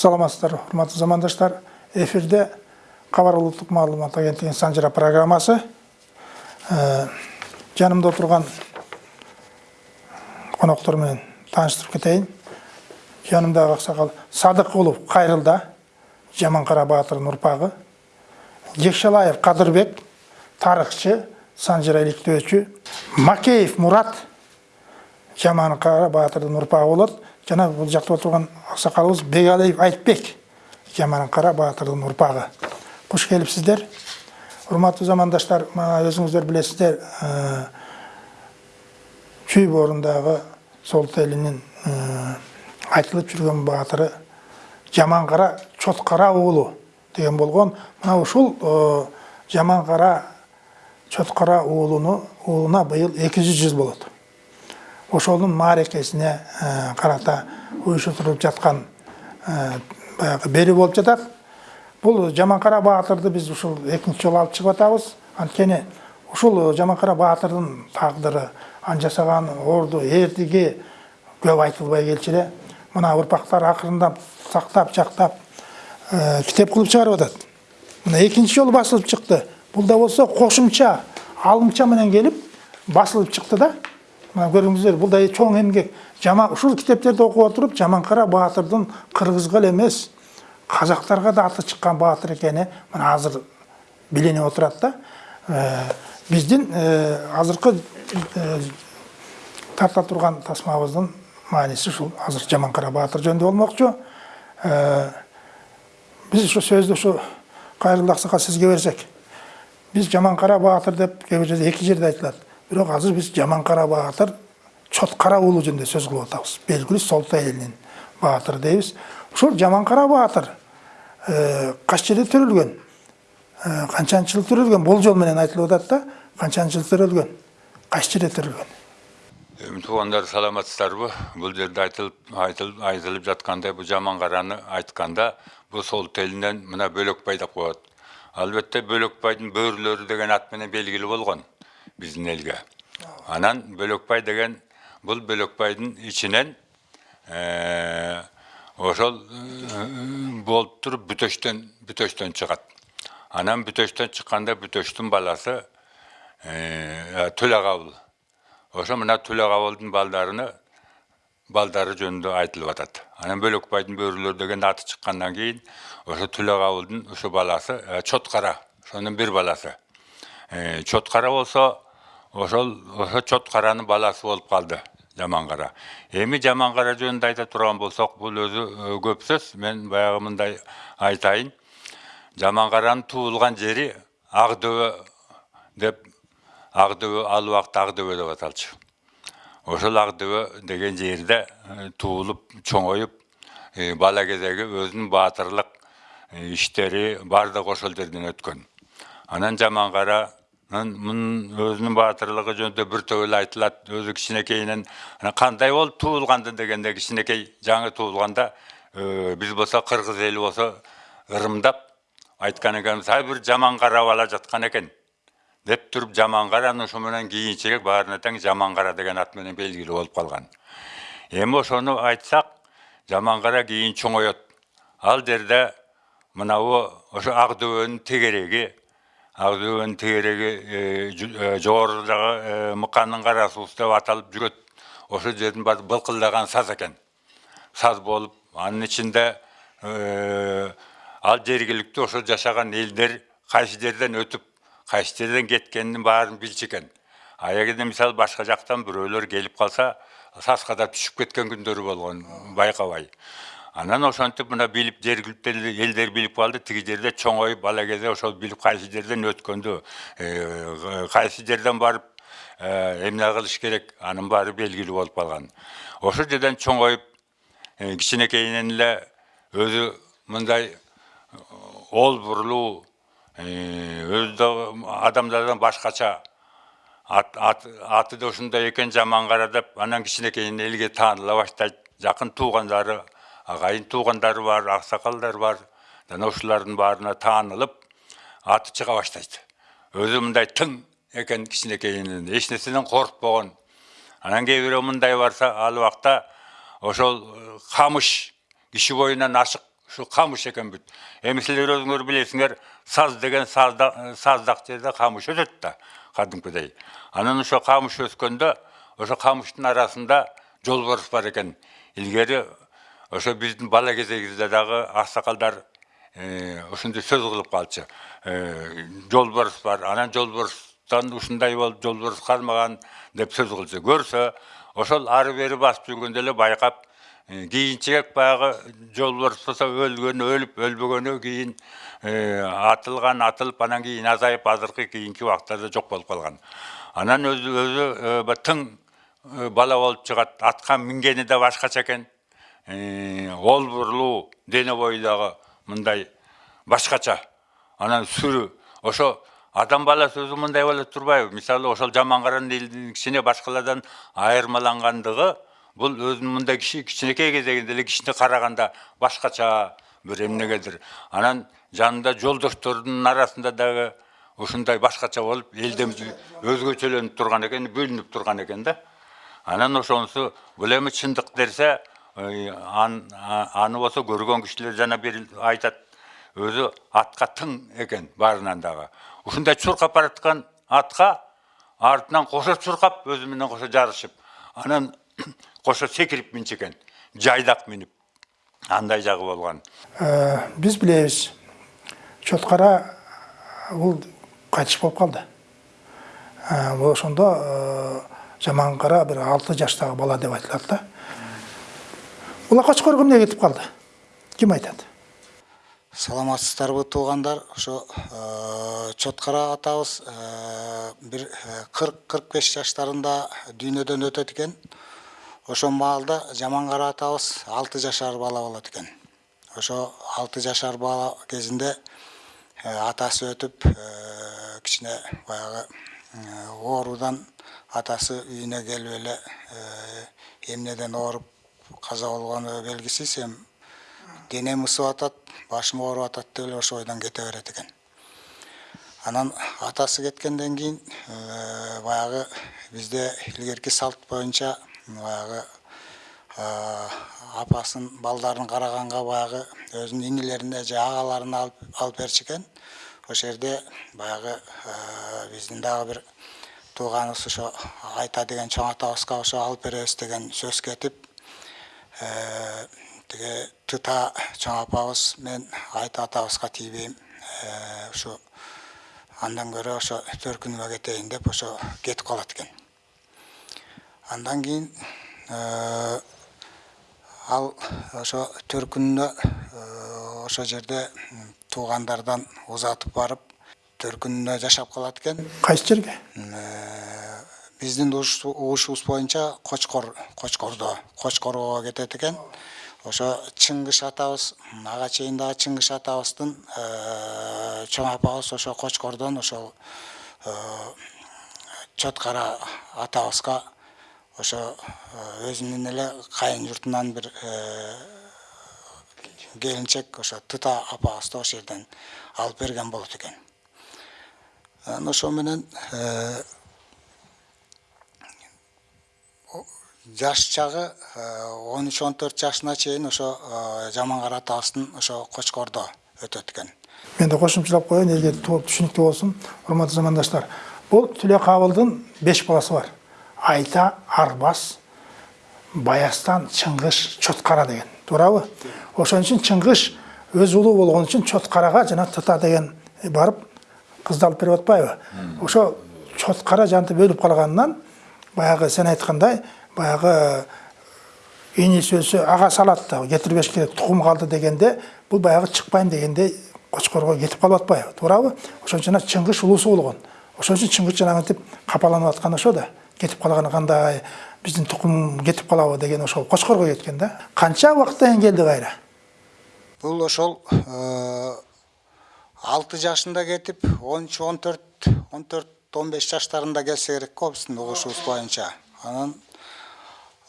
саламатсыздар урматтуу замандаштар. Эфирде кабар улуттук маалымат агенттигинин санжыра программасы Э, жанымда отурган коноктор менен тааныштырып кетейин жанымдагы аксакал садыкулов кайрылда жаманкара баатырдын урпагы жекшалаев кадырбек тарыхчы санжыра иликтөөчү макеев мурат жаманкара баатырдын урпагы болот. Жана бул жакта отурган аксакалыбыз бегалиев айтбек жаманкара баатырдын урпагы куш келипсиздер урматтуу замандаштар мына өзүңүздөр билесиздер чүй боорундағы солто элинин айтылып жүрген баатыры жаманкара чоткара уулу деген болгон мына ушул жаманкара чоткара уулуну уулуна быйыл эки жүз жыл болот ошонун маарекесине карата уюштурулуп жаткан баягы бери болуп жатат. Бұл жаманқара баатырды біз ушул экинчи жолу алып чыгып атабыз. Анткени ушул жаманкара баатырдын тагдыры анын жасаган орду эрдиги көп айтылбай келчү эле мына урпактар акырындап сактап жактап китеп кылып чыгарып атат. Мына экинчи жолу басылып чыкты. Бул да болсо кошумча алымча менен келип басылып чыкты да. Мына көрдүңүздөр бул да чоң эмгек ушул китептерди окуп отуруп жаманкара баатырдын кыргызга эле эмес қазақтарға да аты шыққан батыр екені мына азыр биленип отурат да биздин азыркы тарта турган тасмабыздын мааниси ушул азыр жаманкара баатыр жөнүндө болмокчу биз ушу сөздү ушу кайрылды аксакал сизге берсек. Биз жаманкара баатыр деп кээ бир жерде эки жерде айтылат бирок азыр биз жаманкара баатыр чоткара уулу жөнүндө сөз кылып атабыз белгилүү солто элинин баатыры дейбиз ушул жаманкара баатыр кайсы жерде төрөлгөн канчанчы жыл төрөлгөн болжол менен айтылып атат да канчанчы жыл төрөлгөн кайсы жерде төрөлгөн эми туугандар саламатсыздарбы бул жерде айтылып айтылып айтылып жаткандай бул жаманкараны айтканда бул сол телинен мына бөлөкбай деп коет албетте бөлөкбайдын бөрүлөрү деген ат менен белгилүү биздин элге анан бөлөкбай деген бул бөлөкбайдын ичинен ошол болуп туруп бүтөштөн бүтөштөн чыгат анан бүтөштөн чыкканда бүтөштүн баласы төлөкабыл ошо мына төлөкабылдын балдарыны балдары жөнүндө айтылып атат анан бөлөкбайдын бөрүлөр деген аты чыккандан кийин ошо төлөкабылдын ушу баласы чоткара ошонун бир баласы чоткара болсо ошол ошо чоткаранын баласы болуп калды жаманкара эми жаманкара жөнүндө айта турган болсок бул өзү көп сөз. Мен баягы мындай айтайын. Жаманкаранын туулган жери ак дөбө деп ак дөбө ал убакта ак дөбө деп аталчу. Ошол ак дөбө деген жерде туулуп чоңоюп бала кезеги өзүнүн баатырлык иштери баардыгы ошол жерден өткөн. Анан жаманкара мунун жөнүндө бир топ эле айтылат өзү кичинекейинен кандай болуп туулганды дегенде кичинекей жаңы туулганда биз болсо кыргыз эли болсо ырымдап айткан экенбиз ай бир жаман кара бала жаткан экен деп туруп жаман караны ошо менен кийинчерээк баарына тең жаман кара деген ат менен белгилүү болуп калган эми ошону айтсак жаман кара кийин чоңоет ал жерде мынабу ошо ак дөбөнүн тегереги дөбөнүн тегереги жогорудагы мыканын кара суусу деп аталып жүрөт ошол жердин баары былкылдаган саз экен саз болуп анын ичинде ал жергиликтүү ошо жашаган элдер кайсы жерден өтүп кайсы жерден кеткенин баарын билчү экен а эгерде мисалы башка жактан бирөөлөр келип калса сазга да түшүп кеткен күндөрү болгон байкабай анан ошентип мына билип жергиликтүү элдер билип калды. Тиги жерде чоңоюп бала кезде ошол билип кайсы жерден өткөндү? Кайсы жерден барып эмне кылыш керек? Анын баары белгилүү болуп калган. Ошол жерден чоңоюп кичинекейинен эле өзү мындай ол бурулуу өзү да адамдардан башкача аты да ушундай экен жаман кара деп анан кичинекейинен элге тааныла баштайт. Жакын туугандары агайын туугандары бар аксакалдар бар жана ушулардын баарына таанылып аты чыга баштайт өзү мындай тың экен кичинекейинен эч нерседен коркпогон анан бирөө мындай барса ал убакта ошол камыш киши боюнан ашык ушу камыш экен бүт. Эми силер өзүңөр билесиңер саз деген сазда- саздак жерде камыш өсөт да кадимкидей анан ошо камыш өскөндө ошо камыштын арасында жолборс бар экен илгери ошо биздин бала кезегибизде дагы аксакалдар э, ушундай сөз кылып калчу Э, жолборс бар анан жолборстан ушундай болуп жолборс кармаган деп сөз кылчу көрсө ошол ары бери басып жүргөндө эле байкап э, кийинчерээк баягы жолборс болсо өлгөн өлүп өлбөгөнү кийин э, атылган атылып анан кийин азайып азыркы кийинки убактарда жок болуп калган. Анан өзү өзү э, тың э, бала болуп чыгат атка мингени да башкача экен. Э, ол бурлуу дене бою дагы мындай башкача. Анан сүрү. Ошо адам баласы өзү мындай боло турбайбы? Мисалы ошол жаман каранын элдин кичине башкалардан айырмалангандыгы бул өзүнүн мындай киши кичинекей кезегинде эле кишине караганда башкача бир эмнегедир. Анан жанында жолдошторунун арасында дагы ушундай башкача болуп элден өзгөчөлөнүп турган экен бөлүнүп турган экен да. Анан ошонусу бул эми чындык а- аны болсо көргөн кишилер жана бир айтат өзү атка тың экен баарынан дагы ушундай чуркап бараткан атка артынан кошо чуркап өзү менен кошо жарышып анан кошо секирип минчү экен жайдак минип андай жагы болгон Э, биз билебиз чоткара бул кайтыш болуп калды бул ошондо э, жаман кара бир алты жаштагы бала деп айтылат да. Калды ким айтат саламатсыздарбы туугандар ошо э, чоткара атабыз. Э, бир кырк кырк беш жаштарында дүйнөдөн өтөт экен. Ошол маалда жамангара атабыз алты жашар бала болот экен. Ошо алты жашар бала кезинде э, атасы өтүп э, кичине баягы э, оорудан атасы үйүнө келип эле э, эмнеден ооруп каза болгону белгисиз эми денем ысып атат башым ооруп атат деп эле ошо ойдон кете берет экен анан атасы кеткенден кийин э, баягы бизде илгерки салт боюнча баягы э, апасын балдарын караганга баягы өзүнүн инилерине же агаларына алып алып берчү экен ошол жерде баягы э, биздин дагы бир тууганыбыз ошо айта деген чоң атабызга ошо алып беребиз деген сөз кетип тиги тыта чоң апабыз мен айта атабызга тийбейм ушу андан көрө ошо төркүнүмө кетейин деп ошо кетип калат экен андан кийин ал ошо төркүнүнө ошол жерде туугандардан узатып барып төркүнүнө жашап калат экен кайсы жерге биздин угуш- угушубуз боюнча кочкор кочкордо кочкорго кетет экен ошо чыңгыш атабыз ага чейин дагы чыңгыш атабыздын чоң апабыз ошо кочкордон ошол чоткара атабызга ошо өзүнүн эле кайын журтунан бир келинчек ошо тыта апабызды ошол жерден алып берген болот экен ошо менен э, о- жаш чагы он үч он төрт жашына чейин ошо э, жамангара атабыздын ошо кочкордо өтөт экен мен де кошумчалап коеюн элге толук түшүнүктүү болсун урматтуу замандаштар. Бул түлө кабылдын беш баласы бар. Айта арбас баястан чыңгыш чоткара деген. Туурабы? Ошон үчүн чыңгыш өз улуу болгон үчүн чоткарага жана тыта деген барып кызды алып берип атпайбы? Ошо чоткара жанты бөлүп калганынан баягы сен айткандай баягы иниси өлсө агасы алат да кетирбеш керек тукум калды дегенде бул баягы чыкпайм дегенде кочкорго кетип калып атпайбы туурабы ошон үчүн чыңгыш улуусу болгон ошон үчүн чыңгыш жанагынтип капаланып аткан ошо да. Кетип калганы кандай биздин тукум кетип калабы деген ошол кочкорго кеткен да. Канча убакыттан кийин келди кайра? Бул ошол э, алты жашында кетип он үч он төрт он төрт он беш жаштарында келсе керек го биздин угушубуз боюнча. Анан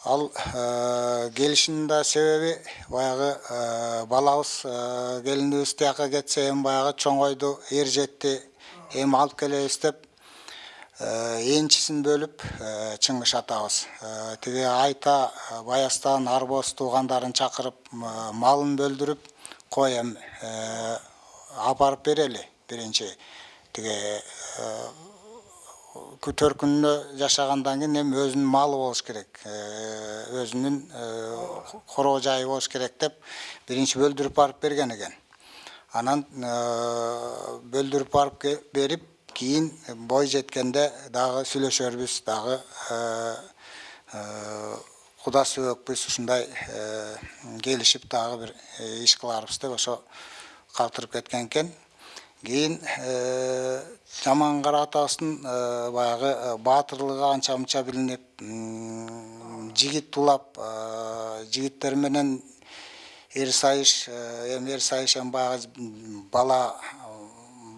ал э, келишинин да себеби баягы э, балабыз э, келинибиз тияка кетсе эми баягы чоңойду эр жетти эми алып келебиз деп энчисин бөлүп э, чыңгыш атабыз. Тиги айта баястан арбоз туугандарын чакырып малын бөлдүрүп коем апарып берели. Биринчи тиги күнүнө жашагандан кийин эми өзүнүн малы болуш керек өзүнүн короо жайы болуш керек деп биринчи бөлдүрүп барып берген экен анан бөлдүрүп барып берип кийин бой жеткенде дагы сүйлөшөрбүз дагы куда сөөкпүз ушундай келишип дагы бир иш кыларбыз деп ошо калтырып кеткен экен кийин жаман кара атабыздын баягы баатырлыгы анча мынча билинип м, жигит улап жигиттер менен эр сайыш эми эр сайыш эми бала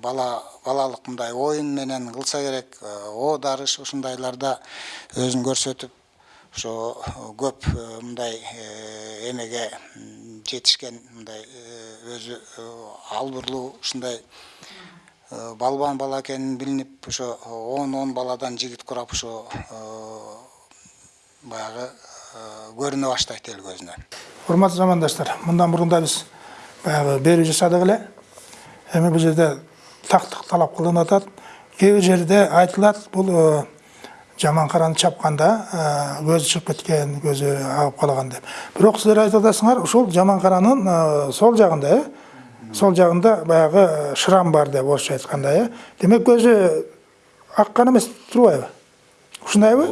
бала балалык мындай оюн менен кылса керек. О дарыш ушундайларда өзүн көрсөтүп ошо көп мындай эмеге жетишкен мындай өзү албырлуу ушундай балбан бала экени билинип ошо он он баладан жигит курап ошо баягы көрүнө баштайт эл көзүнө. Урматтуу замандаштар мындан мурун да биз баягы берүү жасадык эле. Эми бул жерде тактык талап кылынып атат. Кээ бир жерде айтылат бул э, жаман караны чапканда э, көзү чыгып кеткен көзү агып калган деп. Бирок силер айтып атасыңар ушул жаман каранын э, сол э сол жагында баягы шрам бар деп орусча айтканда э. Демек көзү аккан эмес турбайбы ушундайбы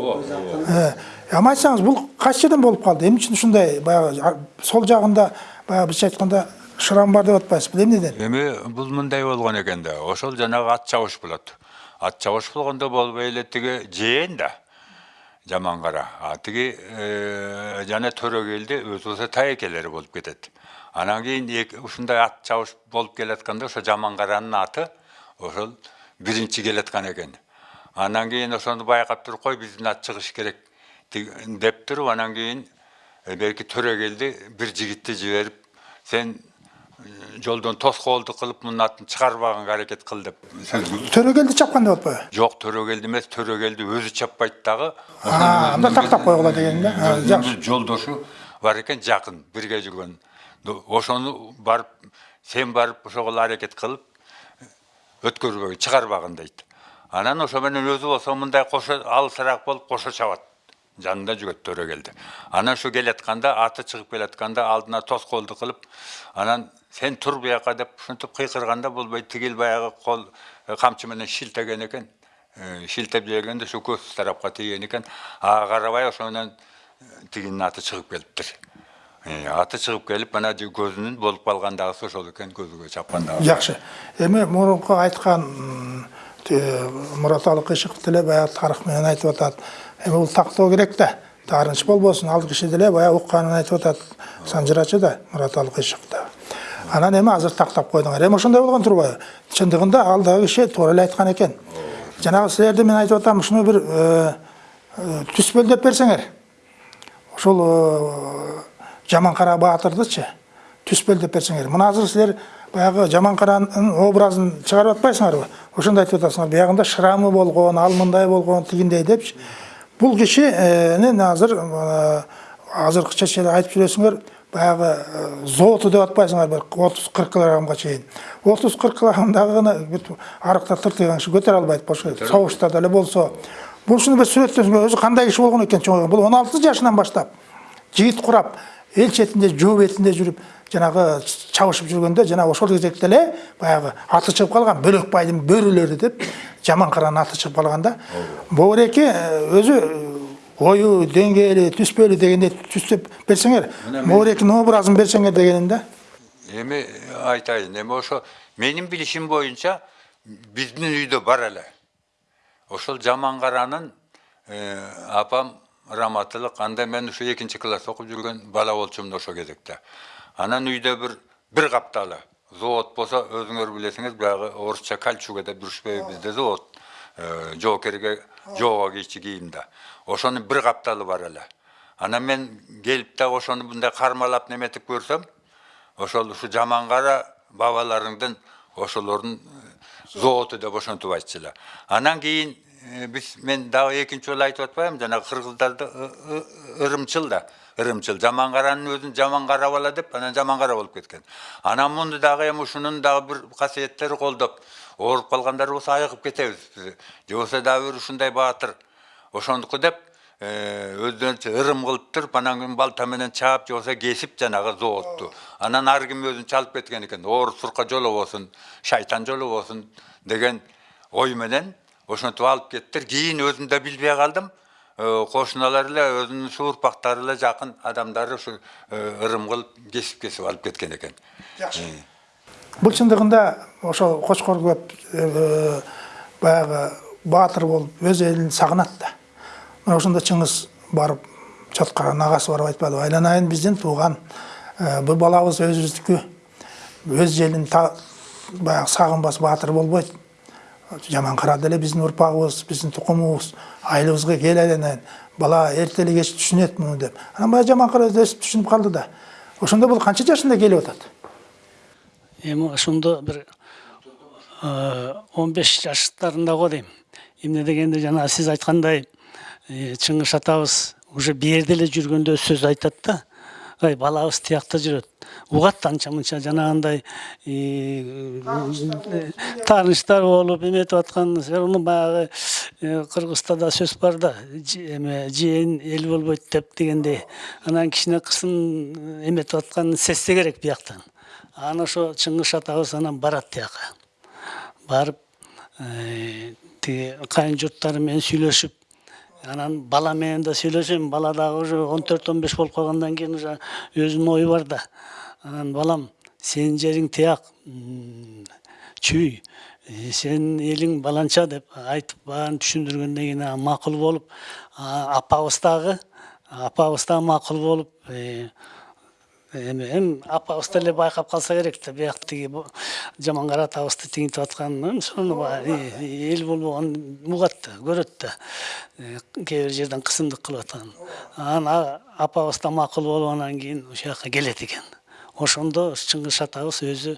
Э, эми айтсаңыз бул кайсы жерден болуп калды? Эмне үчүн ушундай баягы а- сол жагында баягы бизче айтканда шрам бар деп атпайсызбы бул эмнеден эми бул мындай болгон экен да. Ошол жанагы ат чабыш болот. Ат чабыш болгондо болбой эле тиги жээн да. Жаман кара. А тиги э, жана төрөгелди өзү болсо таекелери болуп кетет. Анан кийин ушундай ат чабыш болуп келатканда ошо жаман каранын аты ошол биринчи келаткан экен анан кийин ошону байкап туруп кой биздин ат чыгыш керек деп туруп анан кийин берки төрөгелди бир жигитти жиберип сен жолдон тоскоолдук кылып мунун атын чыгарбаганга аракет кыл деп төрөгелди чапкан деп атпайбы жок төрөгелди эмес төрөгелди өзү чаппайт дагы анда тактап койгула деген да жакшы жолдошу бар экен жакын бирге жүргөн ошону барып сен барып ошого аракет кылып өткөрбөгөн чыгарбагын дейт. Анан ошо менен өзү болсо мындай кошо алысыраак болуп кошо чабат жанында жүрөт төрөгелди анан ушу келатканда аты чыгып келатканда алдына тоскоолдук кылып анан сен тур бияка деп ушинтип кыйкырганда болбой тигил баягы кол э, камчы менен шилтеген экен. Э, шилтеп жибергенде ушу көз тарапка тийген экен. Ага карабай ошо менен э, тигинин аты чыгып келиптир. Аты чыгып келип мына көзүнүн болуп калган дагысы ошол экен көзүгө чапкан дагы жакшы эми мурунку айткан м, те- мураталы кыйшыков деле баягы тарых менен айтып атат. Эми бул тактоо керек да. Таарыныч болбосун ал киши деле баягы укканын айтып атат. Санжырачы да мураталы кыйшыков да. Анан эми азыр тактап койдуңар. Эми ошондой болгон турбайбы? Чындыгында алдагы киши туура эле айткан экен. Жанагы силерди мен айтып атам ушуну бир э, э, түспөлдөп берсеңер. Ошол э, жаман кара баатырдычы түспөлдөп берсеңер. Мына азыр силер баягы жаман каранын образын чыгарып атпайсыңарбы? Ошондо айтып атасыңар. Биягында шрамы болгон ал мындай болгон тигиндей депчи. Бул кишинин азыр азыркыча чейин айтып жүрөсүңөр баягы э, зооту деп атпайсыңар бир отуз кырк килограммга чейин. Отуз кырк килограммдагыны бүт арыкта тыртыйган киши көтөрө албайт бошко согушта деле болсо. Бул ушуну бир сүрөттөсүңөр өзү кандай киши болгон экен чоң бул он алты жашынан баштап. Жигит курап эл четинде жөө бетинде жүрүп жанагы чабышып жүргөндө жана ошол кезекте эле баягы аты чыгып калган бөлөкбайдын бөрүлөрү деп жаман каранын аты чыгып калган да бобуреке өзү ою деңгээли түспөлү дегендей түстөп берсеңер бобурекинин образын берсеңер дегеним да. Эми айтайын эми ошо менин билишим боюнча биздин үйдө бар эле. Ошол жаман каранын э, апам раматылык анда мен ушу экинчи класс окуп жүргөн бала болчумун ошол кезекте. Анан үйдө бир бир капталы завод болсо өзүңөр билесиңиз баягы орусча кальчуга деп жүрүшпөйбү бизде завод Э, жоокерге жоого кийчү кийимде ошонун бир капталы бар эле анан мен келип да ошону мындай кармалап неметип көрсөм ошол ушу жаман кара бабаларыңдын ошолордун заводу деп ошентип айтчу эле анан кийин биз мен дагы экинчи жолу айтып атпаймынбы жанагы кыргыздарда ы- ы- ырымчыл да ырымчыл жаман каранын өзүн жаман карап ала деп анан жаман кара болуп кеткен анан муну дагы эми ушунун дагы бир касиеттери колдоп ооруп калгандар болсо айыгып кетебиз биз же болбосо дагы бир ушундай баатыр ошондуку деп өздөрүнчө ырым кылып туруп анан кийин балта менен чаап же болбосо кесип жанагы заводту анан ар ким өзүн чалып кеткен экен ооруп сурка жолобосун шайтан жолобосун деген ой менен ошентип алып кеттир кийин өзүм да билбей калдым кошуналар эле өзүнүн суурпактары эле жакын адамдары ушу ырым кылып кесип кесип алып кеткен экен жакшы бул чындыгында ошол кочкор көп баягы баатыр болуп өз элин сагынат да мына ошондо чыңгыз барып чоткаранын агасы барып айтпадыбы айланайын биздин тууган бул балабыз өзүбүздүкү өз та- баягы сагынбас баатыр болбойт жаман кара деле биздин урпагыбыз биздин тукумубуз айылыбызга кел айланайын бала эрте эле кеч түшүнөт муну деп анан баягы жаман өзү өсүп түшүнүп калды да ошондо бул канча жашында келип атат эми ошондо бир он беш жаштарында го дейм эмне дегенде жана сиз айткандай чыңгыш атабыз уже берде эле жүргөндө сөз айтат да ай балабыз тиякта жүрөт угат анча мынча жанагындай тааныштар болуп эметип аткан уну баягы э, кыргызда да сөз бар да эме жээн эл болбойт деп дегендей анан кичине кызын эметип атканын сезсе керек бияктан анан ошо чыңгыш атабыз анан барат тияка барып тиги кайын журттары менен сүйлөшүп анан бала менен да сүйлөшөм бала дагы уже он төрт он беш болуп калгандан кийин уже өзүнүн ою бар да. Анан балам сенин жериң тияк чүй э, сенин элиң баланча деп айтып баарын түшүндүргөндөн кийин анан макул болуп апабыз дагы апабыз дагы макул болуп э, эми эми апабыз деле байкап калса керек да бияк тиги жаман кара атабызды тигинтип атканын ошону баягы эл болбогон угат да көрөт да кээ бир жерден кысымдык кылып атканын анан апабыз да макул болуп анан кийин ушул жака келет экен ошондо чыңгыш атабыз өзү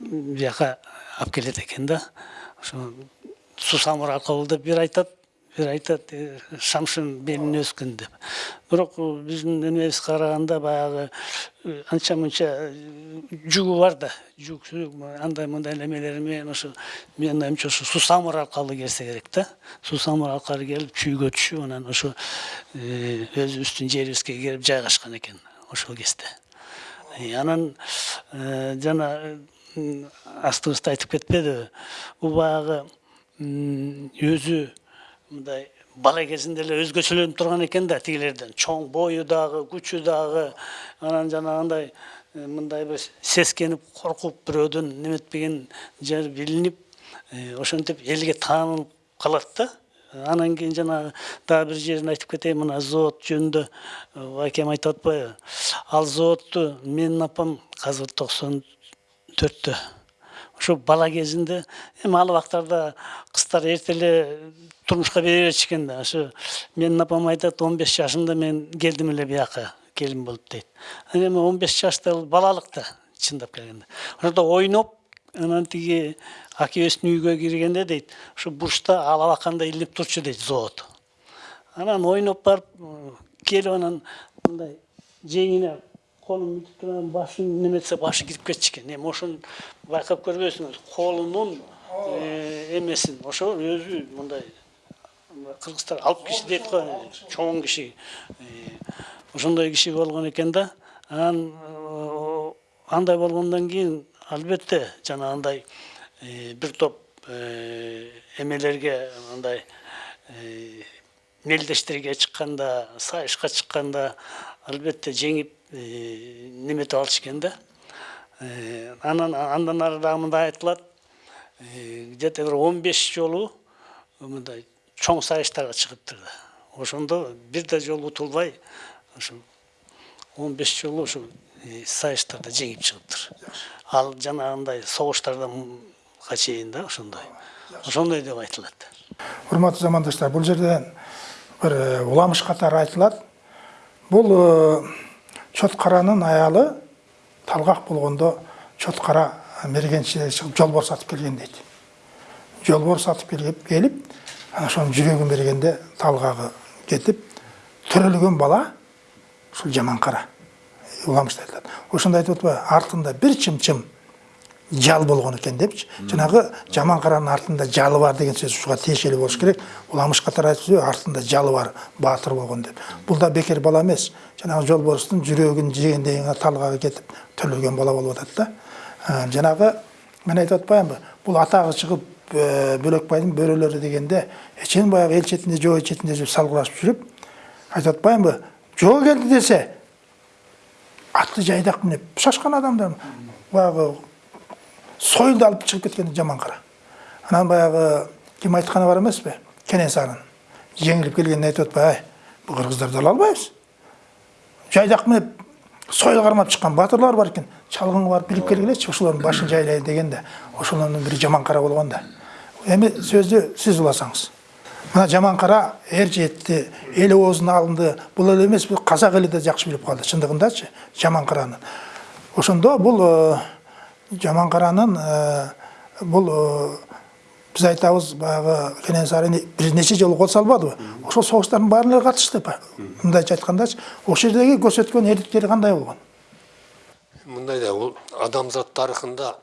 бияка алып келет экен да ошо сусамыр аркылуу деп бир айтат айтат э, шамшын белине өскөн деп. Бирок э, биздин эмебизге караганда баягы э, анча мынча э, жүгү бар да. Жүк андай мындай немелери менен ошо менин оюмча ошо сусамыр аркылуу келсе керек да. Сусамыр аркылуу келип чүйгө түшүп анан э, өзүбүздүн жерибизге келип жайгашкан экен ошол кезде. Э, анан э, жана астыбызда айтып кетпедиби бул баягы өзү мындай бала кезинде эле өзгөчөлөнүп турган экен да тигилерден. Чоң бою дагы күчү дагы анан жанагындай э, мындай бир сескенип коркуп бирөөдөн неметпеген жер билинип э, ошентип элге таанылып калат да. Анан кийин жанагы дагы бир жерин айтып кетейин мына завод жөнүндө э, акем айтып атпайбы. Ал заводту менин апам азыр токсон төрттө. Ошо бала кезинде эми ал убактарда кыздар эрте эле турмушка бере берчү экен да ошо менин апам айтат он беш жашымда мен келдим эле бияка келин болуп дейт эми он беш жашта бул балалык да чындап келгенде ошондо ойноп анан тиги акебиздин үйгө киргенде дейт ушу бурчта алабакандай илинип турчу дейт завод анан ойноп барып келип анан мындай жеңине туруп анан башын неметсе башы кирип кетчү экен эми ошону байкап көрбөйсүңүз колунун эмесин ошо өзү мындай кыргыздар алып киши дейт го чоң киши ошондой киши болгон экен да анан андай болгондон кийин албетте жанагындай бир топ эмелерге мындай мелдештерге чыкканда сайышка чыкканда албетте жеңип неметип алыш экен да анан андан ары дагы мындай айтылат где то бир он беш жолу мындай чоң сайыштарга чыгыптыр да ошондо бир да жолу утулбай беш жолу сайыштарда жеңип чыгыптыр ал жанагындай согуштарданга чейин да ошондой ошондой деп айтылат урматтуу замандаштар бул жерден бир уламыш катары айтылат бул чоткаранын аялы талгак болгондо чоткара мергенчилер чыгып жолбор сатып келген дейт жолбор сатып келип ана ошонун жүрөгүн бергенде талгагы кетип төрөлгөн бала ушул жаман кара уламышта айтылат ошондо айтып атпайбы артында бир чымчым жал болгон экен депчи жанагы жаман каранын артында жалы бар деген сөз ушуга тиешелүү болуш керек. Уламыш катары айтып артында жалы бар баатыр болгон деп. Бул да бекер бала эмес жанагы жолборстун жүрөгүн жегендей талгага кетип төлөлгөн бала болуп атат да. Ә, жанагы мен айтып атпаймынбы бул атагы чыгып ә, бөлөкбайдын бөрөлөрү дегенде эчен баягы эл четинде жоо четинде жүрүп салгылашып жүрүп айтып атпаймынбы жоо келди десе атты жайдак минеп шашкан адамдар баягы сойылды алып чыгып кеткен жаман кара анан баягы ким айтканы бар эмеспи кенесарын жеңилип келгенде айтып атпайбы ай бул кыргыздарды ала албайбыз жайдак минеп сойыл кармап чыккан батырлар бар экен чалгынга барып билип келгилечи ошолордун башын жайлайын дегенде ошолордун бири жаман кара болгон да эми сөздү сиз уласаңыз мына жаман кара эр жетти эл оозуна алынды бул эле эмес бул казак эли да жакшы билип калды чындыгындачы жаман караны ошондо бул жаман каранын э, бул э, биз айтабыз баягы кенесары бир нече жолу кол салбадыбы ошол согуштардын баарына эле катышты мындайча айткандачы ошол жердеги көрсөткөн эрликтери кандай болгон мындай да бул адамзат тарыхында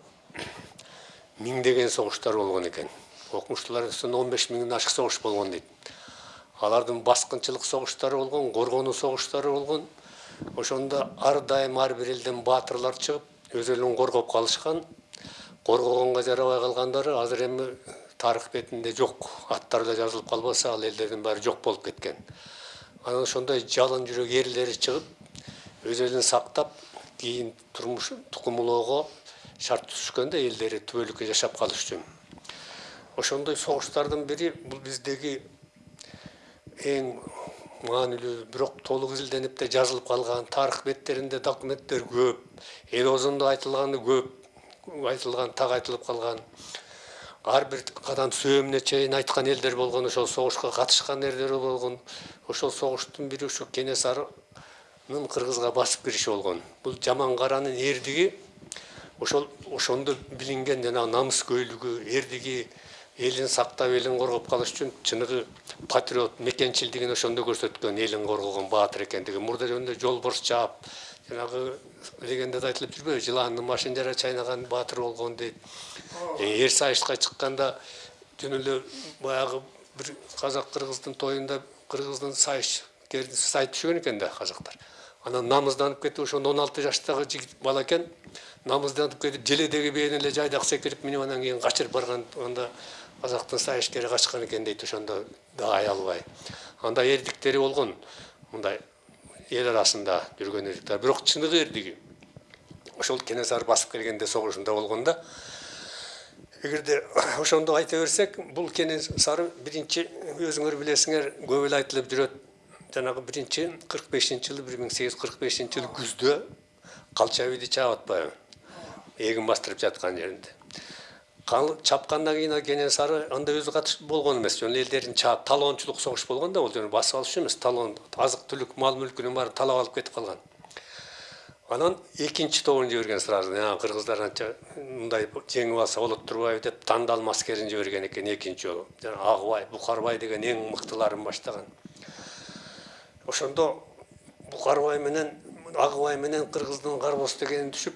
миңдеген согуштар болгон экен окумуштуулар он беш миңден ашык согуш болгон дейт алардын баскынчылык согуштары болгон коргонуу согуштары болгон ошондо ар дайым ар бир элден баатырлар чыгып өз элин коргоп калышкан коргогонго жарабай калгандары азыр эми тарых бетинде жок аттары да жазылып калбаса ал элдердин баары жок болуп кеткен. Анан ошондой жалын жүрөк эрлери чыгып өз элин сактап кийин турмуш шарт түзүшкөндө элдери түбөлүккө жашап калыш үчүн ошондой согуштардын бири бул биздеги эң маанилүү бирок толук изилденип да жазылып калган тарых беттеринде документтер көп эл оозунда айтылганы көп айтылган так айтылып калган. Ар бир кадан сөөмүнө чейин айткан элдер болгон ошол согушка катышкан элдер болгон ошол согуштун бири ушу кенесарынын кыргызга басып кириши болгон. Бул жаман каранын эрдиги ошол ошондо билинген жанагы намыскөйлүгү эрдиги элин сактап элин коргоп калыш үчүн чыныгы патриот мекенчилдигин ошондо көрсөткөн элин коргогон баатыр экендиги. Мурда жөнүндө жолборс жаап жанагы легендада айтылып жүрбөйбү жылаандын башын жара чайнаган баатыр болгон дейт. Эр сайышка чыкканда жөн эле баягы бир казак кыргыздын тоюнда кыргыздын сайышкерин сай түшкөн экен да казактар. Анан намызданып кетип ошондо он алты жаштагы жигит бала экен. Намызданып кетип желедеги бээни эле жайдак секирип минип анан кийин качырып барган анда казактын сайышкери качкан экен дейт ошондо да аялбай андай эрдиктери болгон мындай эл арасында жүргөн эрдиктер бирок чыныгы эрдиги ошол кенесары басып келгенде согушунда болгон да эгерде ошондо айта берсек бул кенесары биринчи өзүңөр билесиңер көп эле айтылып жүрөт. Жанагы биринчи кырк бешинчи жылы бир миң сегиз жүз кырк бешинчи жылы күздө калчабийди чаап атпайбы эгин бастырып жаткан жеринде. Чапкандан кийин кенесары анда өзү катышып болгон эмес жөн. Элдерин чаап талоончулук согуш болгон да бул жөн. Басып алыш үчүн эмес талоон азык түлүк мал мүлкүнүн баарын талап алып кетип калган. Анан экинчи тобун жиберген сразу кыргыздар анча мындай жеңип алса болот турбайбы? деп тандалма аскерин жиберген экен экинчи жолу жана агыбай букарбай деген эң мыктыларын баштаган ошондо букарбай менен агыбай менен кыргыздын карбоз дегени түшүп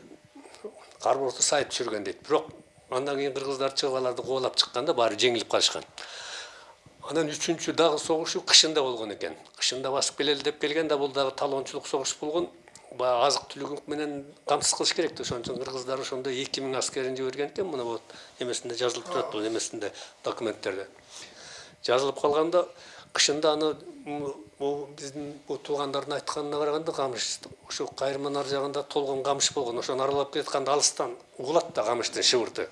карбозду сайып түшүргөн дейт. Бирок андан кийин кыргыздар чыгып аларды кубалап чыкканда баары жеңилип калышкан анан үчүнчү дагы согушу кышында болгон экен кышында басып келели деп келген да бул дагы талоончулук согуш болгон баягы азык түлүк менен камсыз кылыш керек да ошон үчүн кыргыздар ошондо эки миң аскерин жиберген экен мына вот эмесинде жазылып турат бул эмесинде документтерде жазылып калганда кышында аны бул биздин бул туугандардын айтканына караганда камыш ошо кайрманын ар жагында толгон камыш болгон ошону аралап келатканда алыстан угулат да камыштын шыбырты.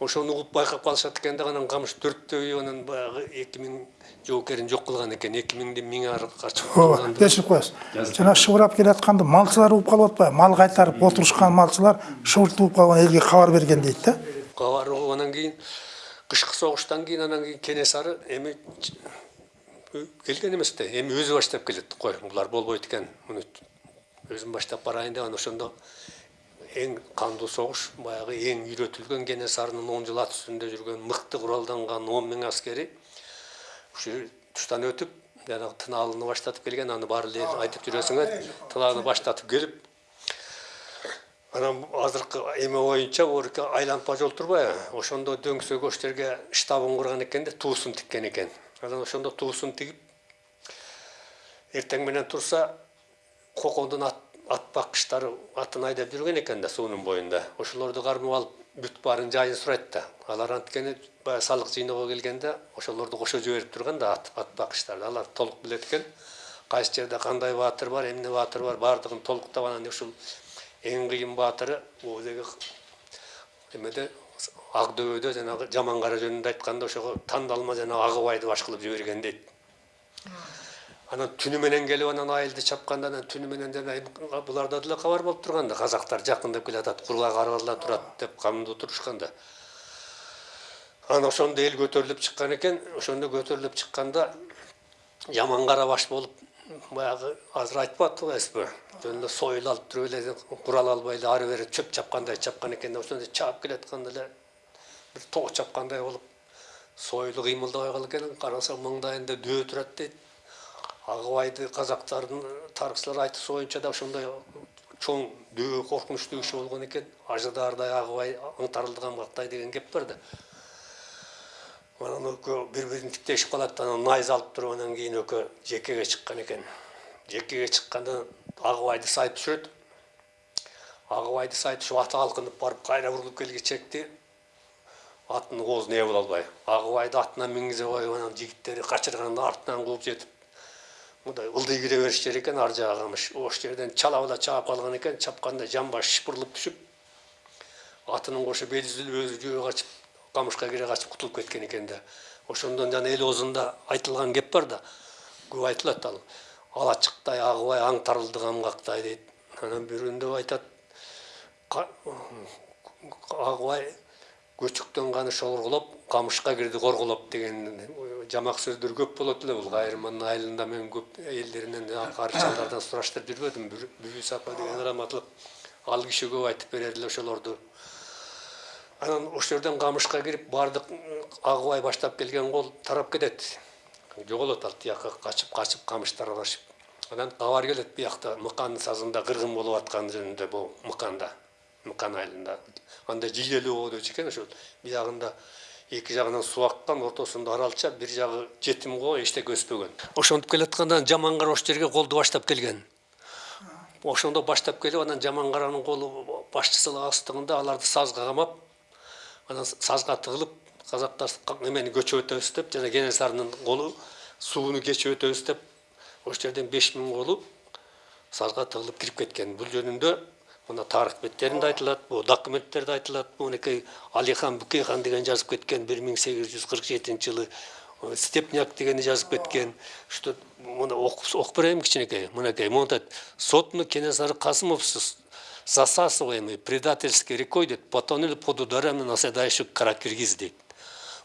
Ошону угуп байкап калышат экен да анан камыш төрттөй анан баягы эки миң жоокерин жок кылган экен эки миңдин миң ары ооба кечирип коесуз жана шыбырап келатканда малчылар угуп калып атпайбы мал кайтарып отурушкан малчылар шыбыртып угуп калган элге кабар берген дейт да. Кабар угуп анан кийин кышкы согуштан кийин анан кийин кенесары эми келген эмес да эми өзү баштап келет. Кой булар болбойт экен. Муну өзүм баштап барайын деп анан ошондо эң кандуу согуш баягы эң үйрөтүлгөн кенесарынын он жыл ат үстүндө жүргөн мыкты куралданган он миң аскери. Ушу туштан өтүп жанагы тыналыны баштатып келген аны баары эле айтып жүрөсүңөр тыналыны баштатып келип анан азыркы эме боюнча айланпа жол турбайбы ошондо дөңсөк ош жерге штабын курган экен да туусун тиккен экен. Анан ошондо туусун тигип эртең менен турса кокондун ат, атын айдап жүргөн экен да суунун боюнда ошолорду кармап алып бүт баарын жайын сурайт да. Алар анткени баягы салык жыйноого келгенде ошолорду кошо жиберип турган да ат, алар толук билет экен. Кайсы жерде кандай баатыр бар эмне баатыр бар баардыгын толуктап анан ушул эң кыйын баатыры эмеде ак дөбөдө жанагы жаман кара жөнүндө айтканда ошого тандалма жанагы агыбайды баш кылып жиберген дейт. Анан түнү менен келип анан айылды чапканда анан түнү менен жана буларда деле кабар болуп турган да казактар жакындап келатат кургак аралар турат деп камдуу турушкан да анан ошондо эл көтөрүлүп чыккан экен ошондо көтөрүлүп чыкканда жаман кара баш болуп баягы азыр айтып атпайсызбы жөнүндө сойыл алып туруп эле курал албай эле ары бери чөп чапкандай чапкан экен да ошондо чаап келатканда эле бир тоо чапкандай болуп сойылы кыймылдабай калып экен. Караса маңдайында дөө турат дейт. Агыбайды казактардын тарыхчылар айтышы боюнча да ошондой чоң дөө коркунучтуу киши болгон экен. Ажыдаардай агыбай аңтарылган бактай деген кеп бар да. Анан экөө бири бирин тиктешип калат анан найза алып туруп анан кийин экөө жекеге чыккан экен. Жекеге чыкканда агыбайды сайып түшүрөт агыбайды сайып түшүп аты алкынып барып кайра бурулуп келгичекти аттын оозуна ээ боло албай. Агыбайды атына мингизе коюп анан жигиттери качырганда артынан кууп жетип мындай ылдый кире бериш жер экен ар жагы камыш ош жерден чала бала чаап калган экен чапканда жамбаш шыпырылып түшүп атынын кошо бели үзүлүп өзү жөө качып камышка кире качып кутулуп кеткен экен да. Ошондон жана эл оозунда айтылган кеп бар да. Көп айтылат ал. Алачыктай агыбай аңтарылды камгактай дейт. Анан бирөөндө айтат. Агыбай көчүктөн ганы шоргулоп камышка кирди коргулоп деген жамак сөздөр көп болот эле. Бул кайырманын айылында мен көп элдеринен карычалдардан сураштырып жүрбөдүм. Бүбүс апа деген раматылык ал киши көп айтып берер эле ошолорду. Анан ошол жерден камышка кирип баардык агыбай баштап келген кол тарап кетет. Жоголот ал тияка качып качып камыштар аралашып анан кабар келет биякта мыканын сазында кыргын болуп атканы жөнүндө бул мыканда мыкан айылында. Анда жийлелүү болчу экен ошол биягында эки жагынан суу аккан ортосунда аралча бир жагы жетим коо эчтеке өспөгөн. Ошентип келатканда жаман кара ошол жерге колду баштап келген. Ошондо баштап келип анан жаман каранын колу башчысылык астыгында аларды сазга камап анан сазга тыгылып казактар эмени көчүп өтөбүз деп жана кенесарынын колу сууну кечип өтөбүз деп ошол жерден беш миң колу сазга тыгылып кирип кеткен бул жөнүндө мына тарых беттеринде айтылат бул документтерде айтылат монакей алихан букейхан деген жазып кеткен бир миң сегиз жүз кырк жетинчи жылы степняк дегени жазып кеткен что мына окуп берейин кичинекей мынакей монтат сотну кенесары касымов засасываемый предательской рекой дейт потонули под ударами наседающих каракиргиз дейт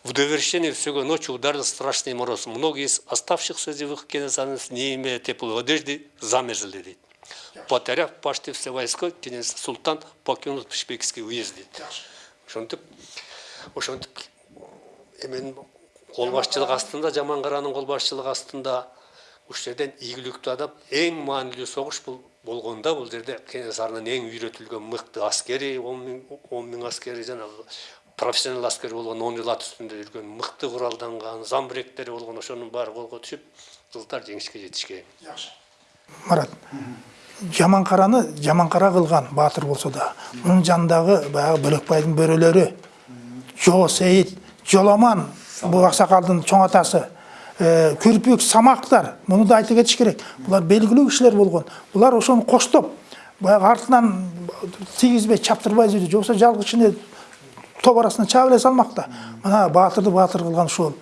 в довершение всего ночи ударил страшный мороз. Многие из оставшихся живых кенесарцев, не имея теплой одежды, замерзли. Дейт. Потеряв почти все войска, кенесар султан покинул Пшпекский уезд. Дейт. Ошентип, ошентип эмен кол башчылык астында, жаман каранын кол башчылык астында ушул жерден ийгиликтүү адам эң маанилүү согуш бул болгонда бул жерде кенесарынын эң үйрөтүлгөн мыкты аскери он миң аскери жанагы профессионал аскер болгон он жыл ат үстүндө жүргөн мыкты куралданган замбиректери болгон ошонун баары колго түшүп кыздар жеңишке жетишкен жакшы марат жаман караны жаман кара кылган баатыр болсо да мунун жанындагы баягы бөлекбайдын бөрөлөрү жоо сейит жоламан бул аксакалдын чоң атасы күрпүк самактар муну да айта кетиш керек. Булар белгилүү кишилер болгон булар ошону коштоп баягы артынан тийгизбей чаптырбай же болбосо жалгыз ичине топ арасына чаап эле салмакта мына баатырды баатыр кылган ушул